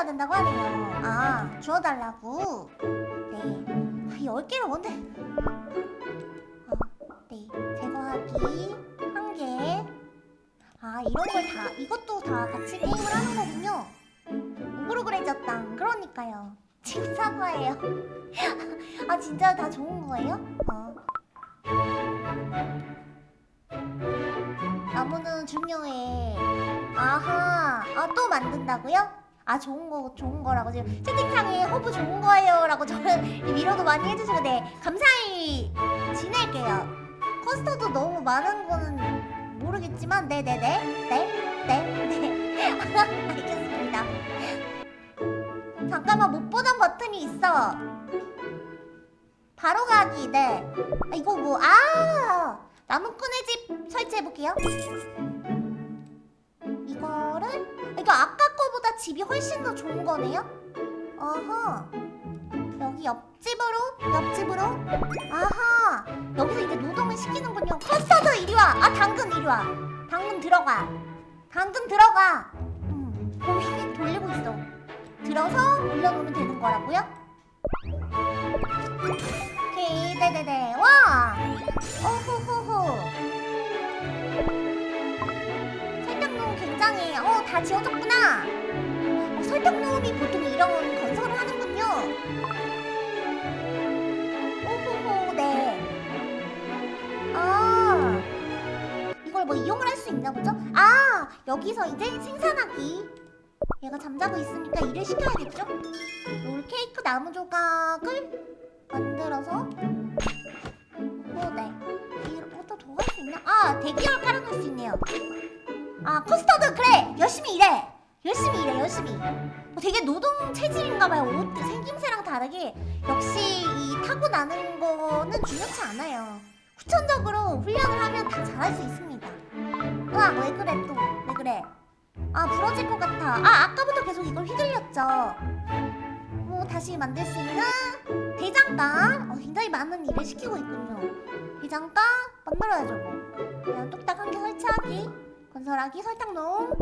해야 된다고 하네요. 아 주워달라고. 네. 아, 열 개를 뭔데? 어, 네. 제거하기 한 개. 아 이런 걸 다 이것도 다 같이 게임을 하는 거군요. 오그로그레졌당. 그러니까요. 지금 사과해요. 아 진짜 다 좋은 거예요? 어. 나무는 중요해. 아하. 아, 또 만든다고요? 아, 좋은 거, 좋은 거라고. 지금 채팅창에 허브 좋은 거예요. 라고 저는 위로도 많이 해주시고, 네. 감사히 지낼게요. 커스터드 너무 많은 거는 모르겠지만, 네네네. 네. 네. 네. 알겠습니다. 잠깐만, 못 보던 버튼이 있어. 바로 가기, 네. 아, 이거 뭐, 아! 나무꾼의 집 설치해볼게요. 이거를 이거 아까 거보다 집이 훨씬 더 좋은 거네요? 어허. 여기 옆집으로 옆집으로? 아하. 여기서 이제 노동을 시키는군요. 커스터드 이리 와 아 당근 이리 와. 당근 들어가. 당근 들어가. 음, 공휙 돌리고 있어. 들어서 올려놓으면 되는 거라고요? 오케이. 네네네. 와! 어호호호 굉장히 어 다 지어졌구나. 어, 설득노음이 보통 이런 건설을 하는군요. 오호호 네아 이걸 뭐 이용을 할 수 있나 보죠? 아 여기서 이제 생산하기. 얘가 잠자고 있으니까 일을 시켜야겠죠? 롤케이크 나무 조각을 만들어서. 어, 네. 이것도 더할 수 있나? 아 대기열 깔아놓을 수 있네요. 아 커스터드 그래. 열심히 일해. 열심히 일해 열심히. 어, 되게 노동 체질인가봐요. 옷 생김새랑 다르게 역시 이 타고나는 거는 중요치 않아요. 후천적으로 훈련을 하면 다 잘할 수 있습니다. 으악 왜 그래 또? 왜 그래? 아 부러질 것 같아. 아 아까부터 계속 이걸 휘둘렸죠. 뭐 다시 만들 수 있는 대장간 어, 굉장히 많은 일을 시키고 있군요. 대장간 만들어야죠 뭐. 그냥 뚝딱 한 개 설치하기 건설하기 설탕 넣음.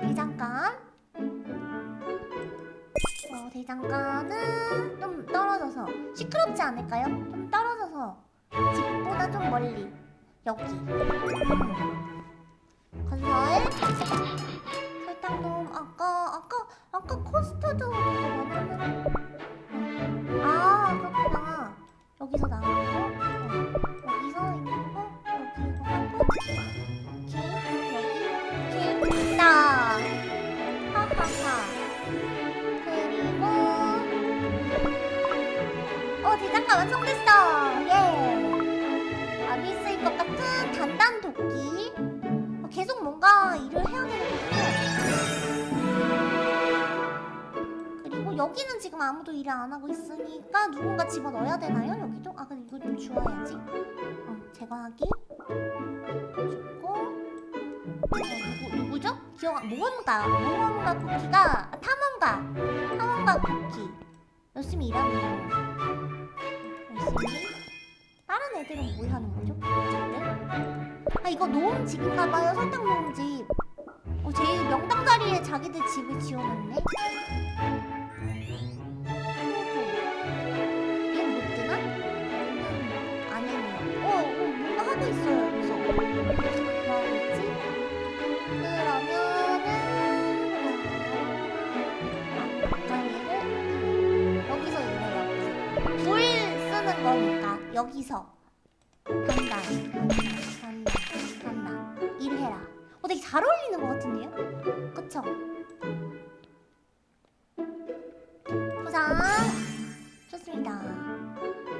대장간 어, 대장간은 좀 떨어져서 시끄럽지 않을까요? 좀 떨어져서 집보다 좀 멀리. 여기. 음. 건설. 설탕 넣음. 아까 아까 아까 그거 만들면 아 그렇구나. 여기서 거 어, 뭔가 일을 해야 되거든요 그리고 여기는 지금 아무도 일을 안 하고 있으니까 누군가 집어넣어야 되나요 여기도? 아 근데 이거 좀 주워야지. 어 제거하기. 어, 누구, 누구죠? 기억 안 모험가. 모험가 쿠키가 아, 탐험가. 탐험가 쿠키. 열심히 일하네요. 열심히 다른 애들은 뭘 하는 거죠? 어쨌든 아 이거 노음집인가 봐요. 설탕 노음집. 어 제일 명당 자리에 자기들 집을 지어놨네. 얘는 못 뜨나? 음, 아니네요 어, 어 뭔가 하고 있어요 뭐 여기서 간다 간다 간다 일해라. 어 되게 잘 어울리는 것 같은데요? 그쵸? 부상 좋습니다.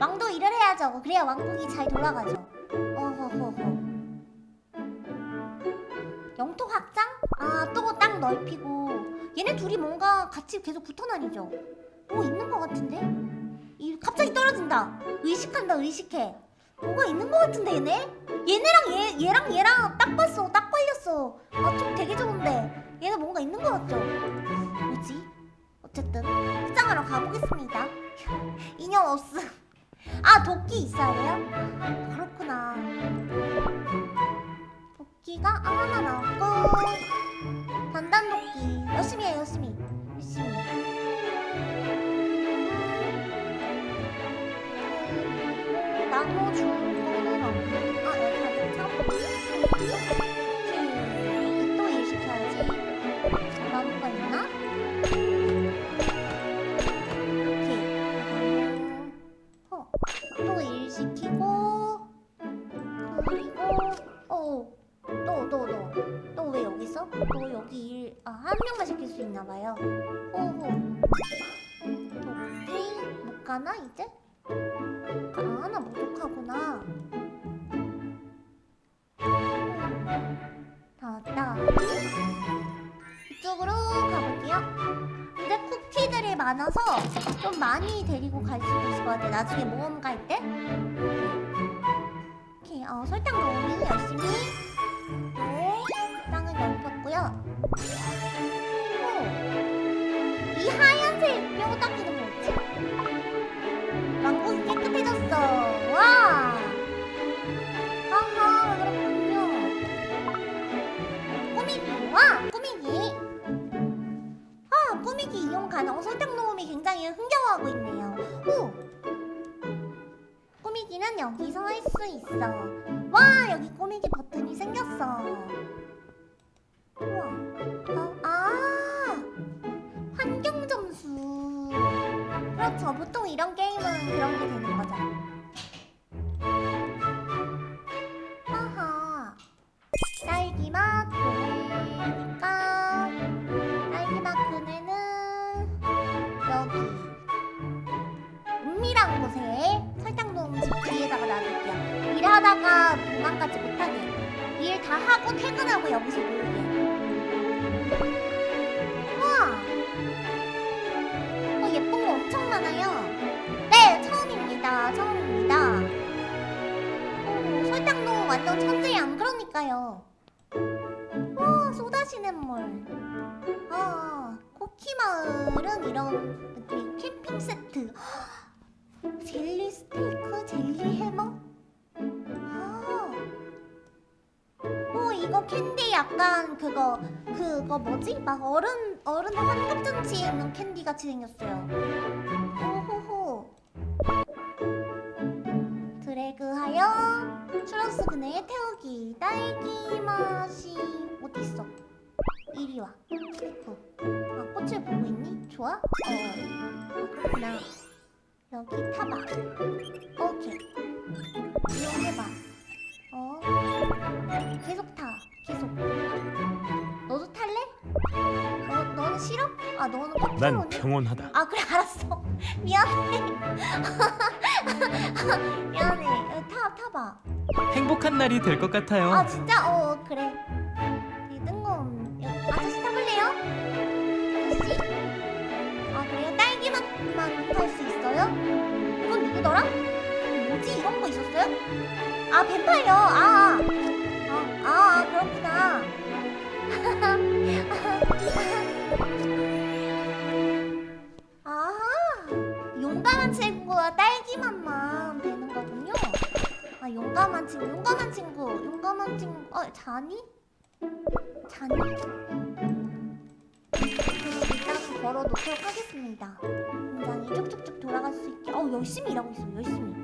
왕도 일을 해야죠. 그래야 왕국이 잘 돌아가죠. 어허허허. 영토 확장? 아 또 땅 넓히고. 얘네 둘이 뭔가 같이 계속 붙어 다니죠. 뭐 있는 것 같은데? 이 갑자기 떨어진다 의식한다 의식해. 뭐가 있는 것 같은데 얘네? 얘네랑 얘, 얘랑 얘랑 딱 봤어. 딱 걸렸어. 아 좀 되게 좋은데. 얘네 뭔가 있는 것 같죠? 뭐지? 어쨌든 확장하러 가보겠습니다. 인형 없음. 아 도끼 있어야 돼요? 그렇구나. 도끼가 아, 하나 나왔고 단단 도끼. 열심히 해 열심히. 열심히 있어? 너 여기 일 아 한 명만 시킬 수 있나 봐요. 오호. 도끼 못 가나 이제? 아 하나 부족하구나. 다 왔다. 이쪽으로 가볼게요. 근데 쿠키들이 많아서 좀 많이 데리고 갈 수도 있을 것 같아. 나중에 모험 갈 때. 오케이, 어, 설탕 넣으니 열심히. 넓혔고요. 오, 이 하얀색 뼈다귀는 뭐지? 왕국이 깨끗해졌어. 와. 아하, 그렇군요. 꾸미기, 와, 꾸미기. 아, 꾸미기 이용 가능. 설탕 녹음이 굉장히 흥겨워하고 있네요. 오! 꾸미기는 여기서 할 수 있어. 와, 여기 꾸미기 버튼이 생겼어. 우와. 어, 아! 아 환경 점수. 그렇죠. 보통 이런 게임은 그런 게 되는 거죠. 아하. 딸기맛 그네니까. 딸기맛 그네는 여기. 은밀한 곳에 설탕도움 집 뒤에다가 놔둘게요. 일하다가 도망가지 못하게. 일 다 하고 퇴근하고 여기서 놀게요. 우와. 어 예쁜 거 엄청 많아요. 네 처음입니다. 처음입니다. 어, 설탕동 완전 천재야 안 그러니까요. 와 쏟아지는 물. 아 쿠키 마을은 이런 느낌 캠핑 세트. 젤리 스테이크, 젤리 해머. 이거 캔디 약간 그거 그거 뭐지? 막 어른 어른 환갑잔치에 있는 캔디 같이 생겼어요. 호호호. 드래그하여 추러스 그네에 태우기 딸기 맛이 어디 있어? 이리 와. 어. 아 꽃을 보고 있니? 좋아? 어. 그렇구나. 여기 타봐. 오케이. 이용해봐. 어. 계속 타. 계속. 너도 탈래? 너 너는 싫어? 아 너는 난 popular네? 평온하다. 아 그래 알았어. 미안해. 미안해. 어, 타 타봐. 행복한 날이 될 것 같아요. 아 진짜? 어 그래. 리듬건 아저씨 타볼래요? 아저씨? 아 그래요? 딸기맛만 탈 수 있어요? 이건 누구더라? 뭐지 이런 거 있었어요? 아 뱀파이어. 아. 아, 아 그렇구나. 아 용감한 친구와 딸기맛만 되는 거군요. 아 용감한 친구, 용감한 친구, 용감한 친구. 어 자니? 자니? 그 일단 걸어놓도록 하겠습니다. 굉장히 쭉쭉쭉 돌아갈 수 있게. 어 열심히 일하고 있어, 열심히.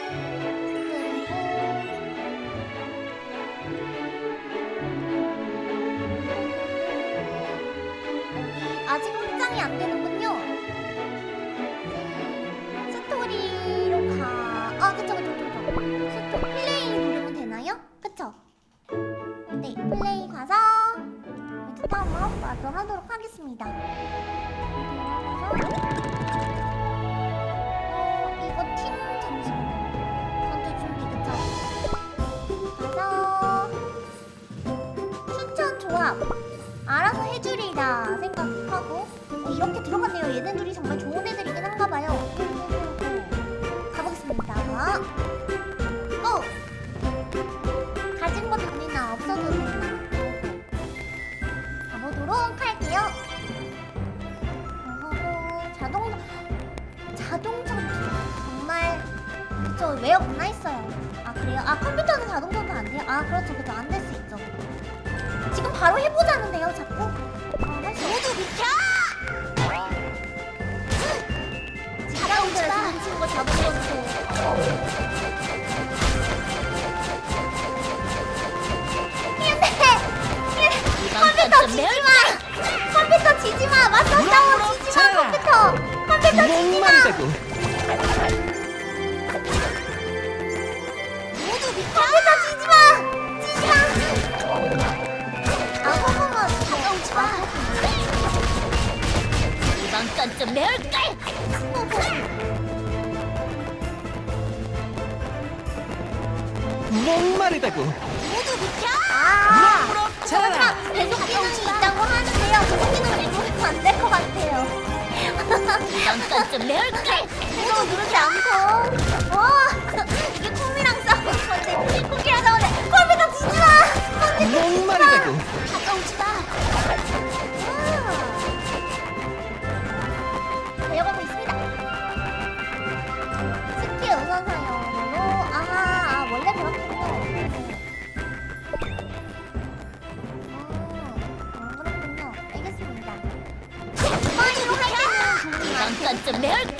잠깐 좀 매울 걸.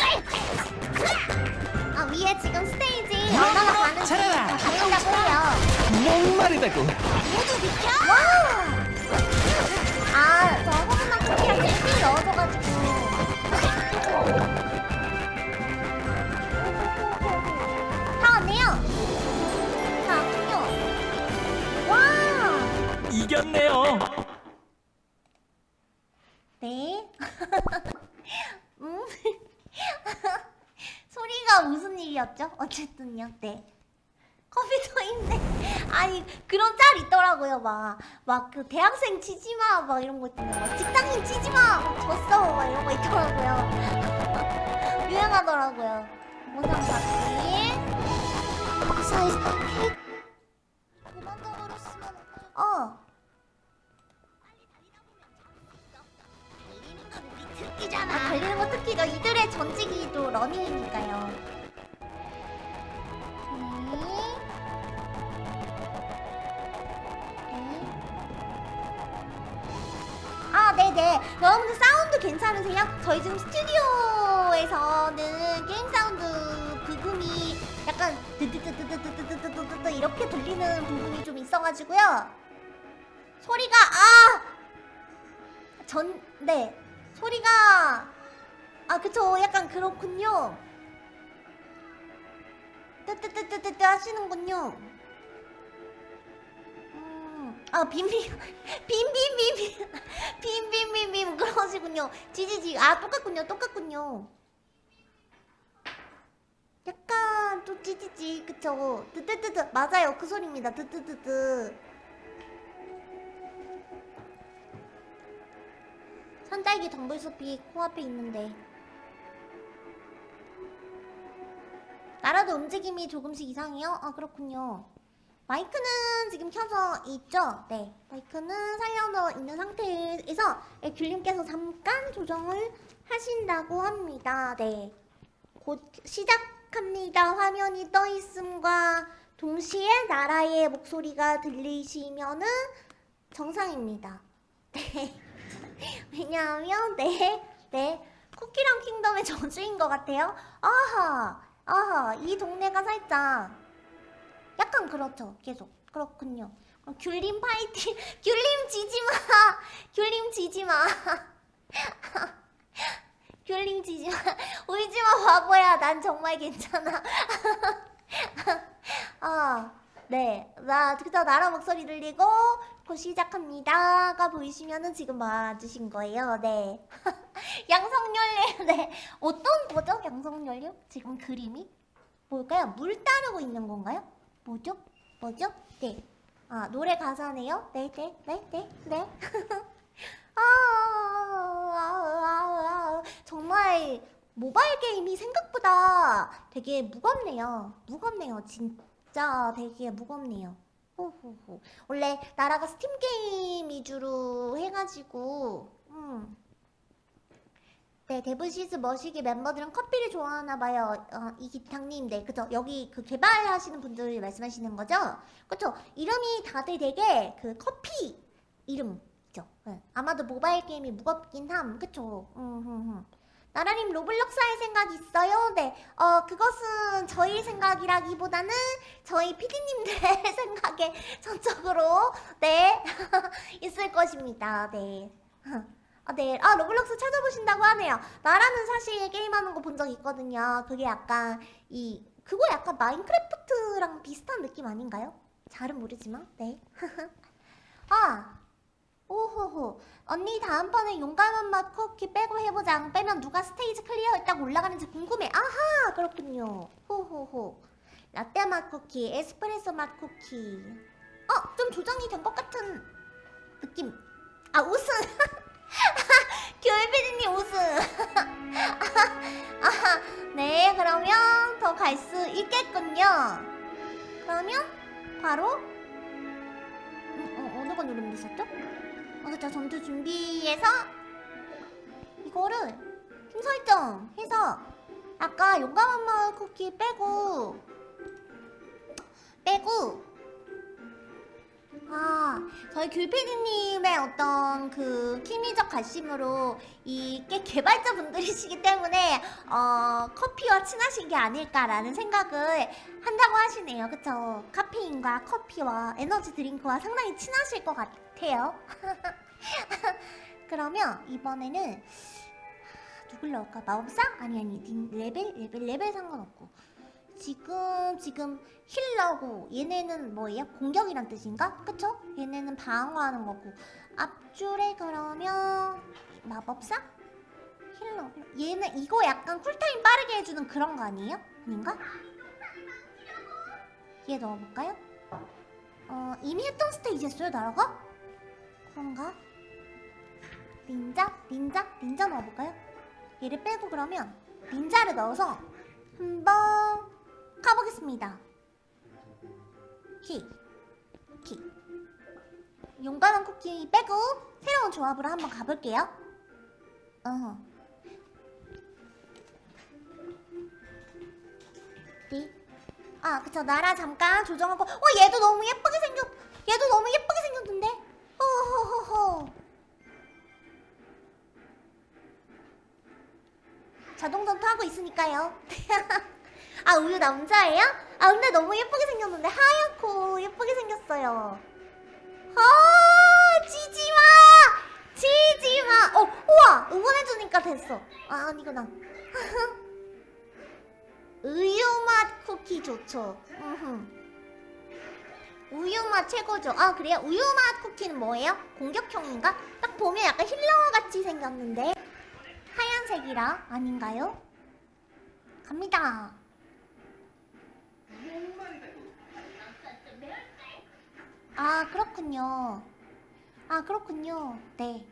아, 어, 위에 지금 스테이지 얼마나 가는지 다 보인다고 해요. 목마르다고. 모두 비켜. 와. 아, 저 호구나 쿠키랑 일찍 넣어줘가지고. 다 왔네요. 다 왔군요. 와. 이겼네요. 일이었죠? 어쨌든요. 네. 컴퓨터 있네. 아니 그런 짤 있더라고요. 막 막 그 대학생 치지 마. 막 이런 거 있잖아요. 막 직장인 치지 마. 막 졌어. 막 이런 거 있더라고요. 유행하더라고요. 모상 받기. 회사에서 케이크 도망가버렸으면 어. 아, 달리는 거 특기죠. 이들의 전직이 또 러닝이니까요. 네. 네. 아, 네네. 여러분들 사운드 괜찮으세요? 저희 지금 스튜디오에서는 게임 사운드 브금이 약간 드드드드드드드드드드 이렇게 들리는 부분이 좀 있어가지고요. 소리가 아! 전, 네. 소리가 아 그쵸 약간 그렇군요 뜨뜨뜨뜨뜨 하시는군요. 음, 아 빔빔 빔빔빔빔 빔빔빔빔 그러시군요. 지지지 아 똑같군요 똑같군요. 약간 또 찌찌찌 그쵸? 뜨뜨뜨뜨 맞아요. 그 소리입니다. 뜨뜨뜨뜨 산딸기 덩굴숲이 코앞에 있는데 나라도 움직임이 조금씩 이상해요? 아 그렇군요 마이크는 지금 켜져 있죠? 네 마이크는 살려져 있는 상태에서 예, 귤님께서 잠깐 조정을 하신다고 합니다 네곧 시작합니다 화면이 떠 있음과 동시에 나라의 목소리가 들리시면은 정상입니다 네 왜냐하면 네, 네 쿠키랑 킹덤의 저주인 것 같아요. 아하, 아하, 이 동네가 살짝 약간 그렇죠. 계속 그렇군요. 그럼 귤림 파이팅, 귤림 지지 마, 귤림 지지 마, 귤림 지지 마, 울지 마 바보야. 난 정말 괜찮아. 아, 네, 나 그저 나라 목소리 들리고 곧 시작합니다가 보이시면은 지금 맞으신 거예요. 네. 양성연료, 네. 어떤 거죠? 양성연료? 지금 그림이? 뭘까요? 물 따르고 있는 건가요? 뭐죠? 뭐죠? 네. 아, 노래 가사네요? 네, 네, 네, 네, 네. 아, 아, 아, 아, 정말 모바일 게임이 생각보다 되게 무겁네요. 무겁네요, 진짜 되게 무겁네요. 호호호. 원래 나라가 스팀 게임 위주로 해가지고 음. 네 데브시즈 머시기 멤버들은 커피를 좋아하나 봐요. 어, 이기탕님, 네 그죠? 여기 그 개발하시는 분들 말씀하시는 거죠? 그쵸? 이름이 다들 되게 그 커피 이름 이죠. 네. 아마도 모바일 게임이 무겁긴 함, 그쵸? 음, 음, 음. 나라님 로블록스 할 생각 있어요? 네, 어 그것은 저희 생각이라기보다는 저희 피디님들의 생각에 전적으로 네 있을 것입니다. 네. 아, 네. 아, 로블록스 찾아보신다고 하네요. 나라는 사실 게임하는 거 본 적 있거든요. 그게 약간 이 그거 약간 마인크래프트랑 비슷한 느낌 아닌가요? 잘은 모르지만 네. 아 오호호. 언니 다음번에 용감한 맛 쿠키 빼고 해보자 안 빼면 누가 스테이지 클리어 했다고 올라가는지 궁금해. 아하! 그렇군요. 호호호. 라떼 맛 쿠키 에스프레소 맛 쿠키. 어? 좀 조정이 된 것 같은 느낌. 아 우승 교회피디님 우승 아하. 네 그러면 더 갈 수 있겠군요. 그러면 바로 음, 어, 어느 거 누르면 됐었죠? 어, 그쵸 전투 준비해서 이거를 팀 설정 해서 아까 용감한 마을 쿠키 빼고 빼고 아 저희 귤피디님의 어떤 그 키미적 관심으로 이게 개발자 분들이시기 때문에 어 커피와 친하신 게 아닐까라는 생각을 한다고 하시네요. 그쵸? 카페인과 커피와 에너지 드링크와 상당히 친하실 것 같아요 그러면 이번에는 누굴 넣을까? 마법사? 아니 아니 닌- 레벨? 레벨 레벨 상관없고 지금 지금 healer고 얘네는 뭐예요? 공격이란 뜻인가? 그쵸? 얘네는 방어하는 거고 앞줄에 그러면 마법사? healer 얘는 이거 약간 cool time 빠르게 해주는 그런 거 아니에요? 아닌가? 얘 넣어볼까요? 어 이미 했던 스테이지 했어요 나라가? 그런가? 닌자? 닌자? 닌자 넣어볼까요? 얘를 빼고 그러면 닌자를 넣어서 한번 가보겠습니다. 키, 키. 용감한 쿠키 빼고 새로운 조합으로 한번 가볼게요. 어허. 네. 아, 그쵸. 나라 잠깐 조정하고. 어, 얘도 너무 예쁘게 생겼. 얘도 너무 예쁘게 생겼는데. 호호호호. 자동 전투하고 있으니까요. 아 우유 남자예요? 아 근데 너무 예쁘게 생겼는데 하얗고 예쁘게 생겼어요. 아 지지마 지지마. 어 우와 응원해주니까 됐어. 아 아니구나. 우유맛 쿠키 좋죠. 음흠. 우유맛 최고죠. 아 그래요? 우유맛 쿠키는 뭐예요? 공격형인가? 딱 보면 약간 힐러 같이 생겼는데 하얀색이라 아닌가요? 갑니다. 아 그렇군요. 아 그렇군요. 네.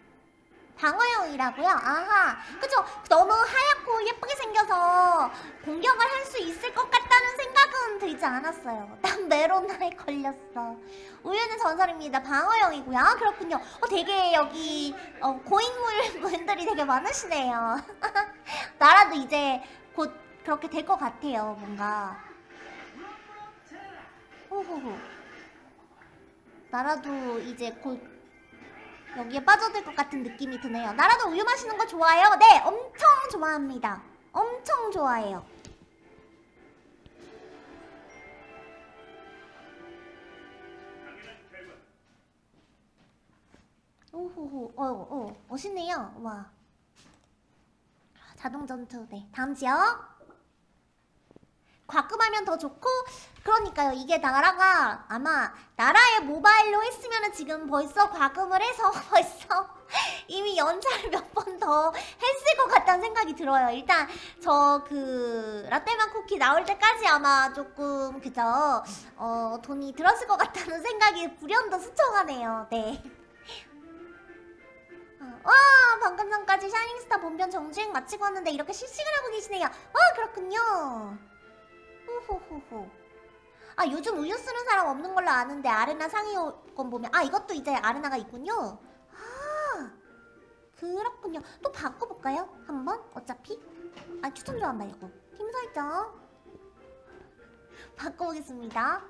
방어형이라고요? 아하. 그쵸. 너무 하얗고 예쁘게 생겨서 공격을 할 수 있을 것 같다는 생각은 들지 않았어요. 난 메로나에 걸렸어. 우유는 전설입니다. 방어형이고요. 아, 그렇군요. 어, 되게 여기 어, 고인물 분들이 되게 많으시네요. 나라도 이제 곧 그렇게 될 것 같아요. 뭔가. 호호호. 나라도 이제 곧 여기에 빠져들 것 같은 느낌이 드네요. 나라도 우유 마시는 거 좋아해요? 네, 엄청 좋아합니다. 엄청 좋아해요. 오호호, 어, 어, 멋있네요. 와. 자동 전투, 네. 다음 지역. 과금하면 더 좋고 그러니까요. 이게 나라가 아마 나라의 모바일로 했으면 지금 벌써 과금을 해서 벌써 이미 연차를 몇 번 더 했을 것 같다는 생각이 들어요. 일단 저 그 라떼맛 쿠키 나올 때까지 아마 조금 그저 어 돈이 들었을 것 같다는 생각이 불현듯 스쳐가네요. 네. 어, 와 방금 전까지 샤이닝스타 본편 정주행 마치고 왔는데 이렇게 실시간 하고 계시네요. 와 그렇군요 호호호호. 아 요즘 우유 쓰는 사람 없는 걸로 아는데 arena 상위권 보면 아 이것도 이제 arena가 있군요. 아 그렇군요. 또 바꿔볼까요? 한번 어차피 아 추천 조합 말고 팀 설정 바꿔보겠습니다.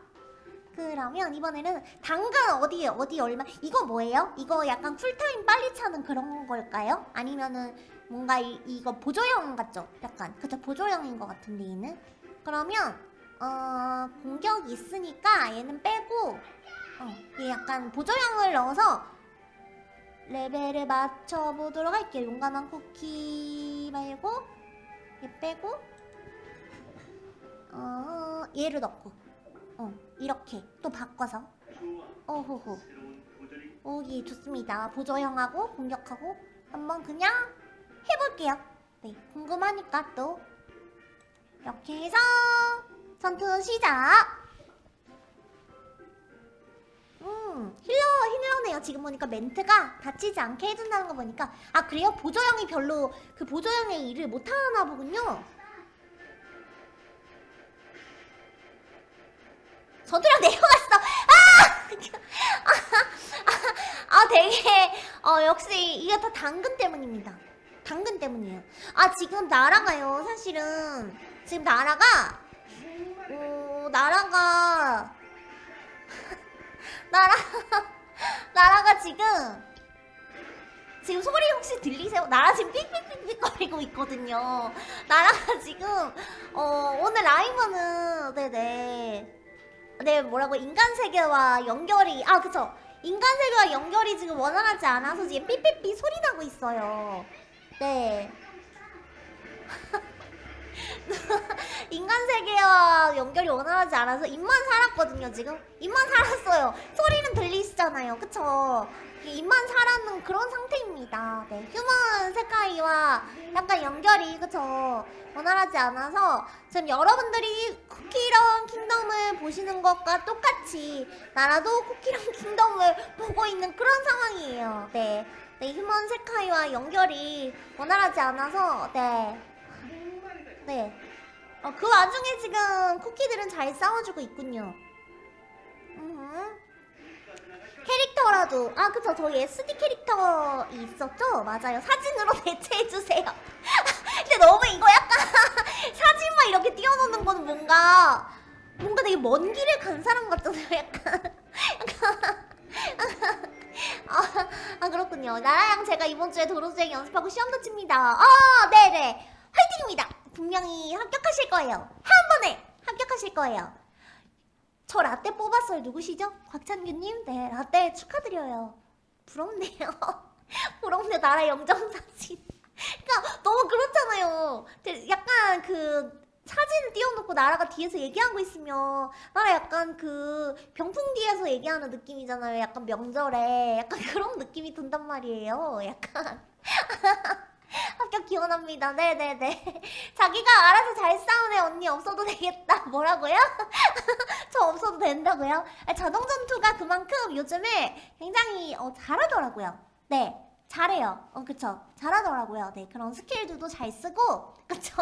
그러면 이번에는 당근 어디에 어디 얼마 이거 뭐예요? 이거 약간 cool time 빨리 차는 그런 걸까요? 아니면은 뭔가 이, 이거 보조형 같죠? 약간 그쵸 보조형인 것 같은데 얘는 그러면 어 공격 있으니까 얘는 빼고 어 얘 약간 보조형을 넣어서 레벨을 맞춰보도록 할게요. 용감한 쿠키 말고 얘 빼고 어 얘를 넣고 어 이렇게 또 바꿔서. 어호호 오기 좋습니다. 보조형하고 공격하고 한번 그냥 해볼게요. 네 궁금하니까 또 이렇게 해서 전투 시작. 음 힐러 힐러네요. 지금 보니까 멘트가 다치지 않게 해준다는 거 보니까. 아 그래요? 보조형이 별로 그 보조형의 일을 못하나 보군요. 전투력 내려갔어. 아! 아, 아 되게 어 역시 이게 다 당근 때문입니다. 당근 때문이에요. 아 지금 나라가요 사실은 지금 나라가 어 나라가 나라 나라가 지금 지금 소리 혹시 들리세요? 나라 지금 삑삑삑삑 거리고 있거든요. 나라가 지금 어 오늘 라이브는 네네. 네 뭐라고 인간 세계와 연결이 아 그쵸. 인간 세계와 연결이 지금 원활하지 않아서 지금 삐삐삐 소리 나고 있어요. 네 인간 세계와 연결이 원활하지 않아서 입만 살았거든요 지금. 입만 살았어요. 소리는 들리시잖아요. 그쵸? 입만 살았는 그런 상태입니다. 네 휴먼 세카이와 약간 연결이 그쵸? 원활하지 않아서 지금 여러분들이 쿠키런 킹덤을 보시는 것과 똑같이 나라도 쿠키런 킹덤을 보고 있는 그런 상황이에요. 네, 네 휴먼 세카이와 연결이 원활하지 않아서 네 네. 어, 그 와중에 지금 쿠키들은 잘 싸워주고 있군요. 음흠. 캐릭터라도. 아 그쵸. 저희 SD 캐릭터 있었죠? 맞아요. 사진으로 대체해주세요. 근데 너무 이거 약간 사진만 이렇게 띄워놓는 거는 뭔가 뭔가 되게 먼 길을 간 사람 같잖아요 약간. 아, 아 그렇군요. 나라양 제가 이번 주에 도로주행 연습하고 시험도 칩니다. 아 네네. 화이팅입니다 분명히 합격하실 거예요 한 번에 합격하실 거예요 저 라떼 뽑았어요. 누구시죠? 곽찬규님? 네, 라떼 축하드려요. 부럽네요. 부럽네, 나라 영정사진. 그니까, 너무 그렇잖아요. 약간 그, 사진을 띄워놓고 나라가 뒤에서 얘기하고 있으면, 나라 약간 그, 병풍 뒤에서 얘기하는 느낌이잖아요. 약간 명절에. 약간 그런 느낌이 든단 말이에요. 약간. 합격 기원합니다. 네네네. 자기가 알아서 잘 싸우네 언니 없어도 되겠다. 뭐라고요? 저 없어도 된다고요? 아, 자동 전투가 그만큼 요즘에 굉장히 어, 잘하더라고요. 네, 잘해요. 어, 그쵸. 잘하더라고요. 네, 그런 스킬들도 잘 쓰고, 그쵸.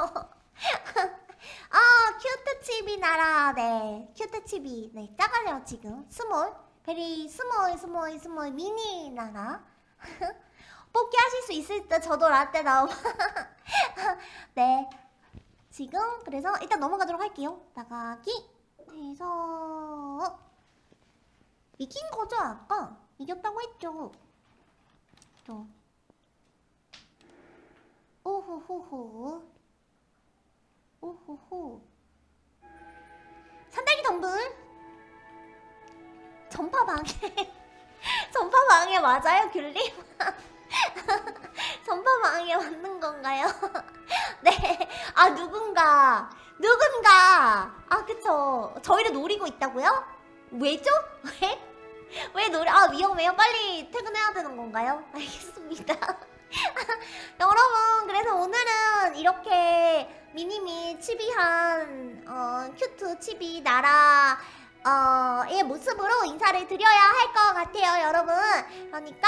아, cute chibi 나라. 네, cute chibi. 네, 작아요, 지금. small. Very small, small, small, mini 나라. 뽑기 하실 수 있을 때 저도 라떼 나오면. 네. 지금 그래서 일단 넘어가도록 할게요. 나가기. 해서 이긴 거죠 아까? 이겼다고 했죠. 또 오호호호 오호호 산딸기 덤불 전파 방해 전파 방해 맞아요 귤님? 전파 방해 맞는 건가요? 네. 아 누군가 누군가 아 그쵸 저희를 노리고 있다고요? 왜죠? 왜? 왜 노리 아 위험해요 빨리 퇴근해야 되는 건가요? 알겠습니다 여러분 그래서 오늘은 이렇게 미니미 치비한 어, cute chibi 나라 어 의 모습으로 인사를 드려야 할 것 같아요 여러분 그러니까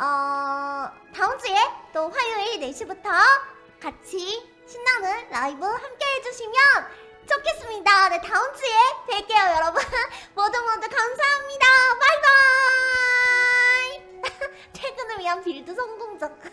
어 다음 주에 또 화요일 4시부터 같이 신나는 라이브 함께 해주시면 좋겠습니다. 네, 다음 주에 뵐게요, 여러분. 모두 모두 감사합니다. 바이바이! 퇴근을 위한 빌드 성공적.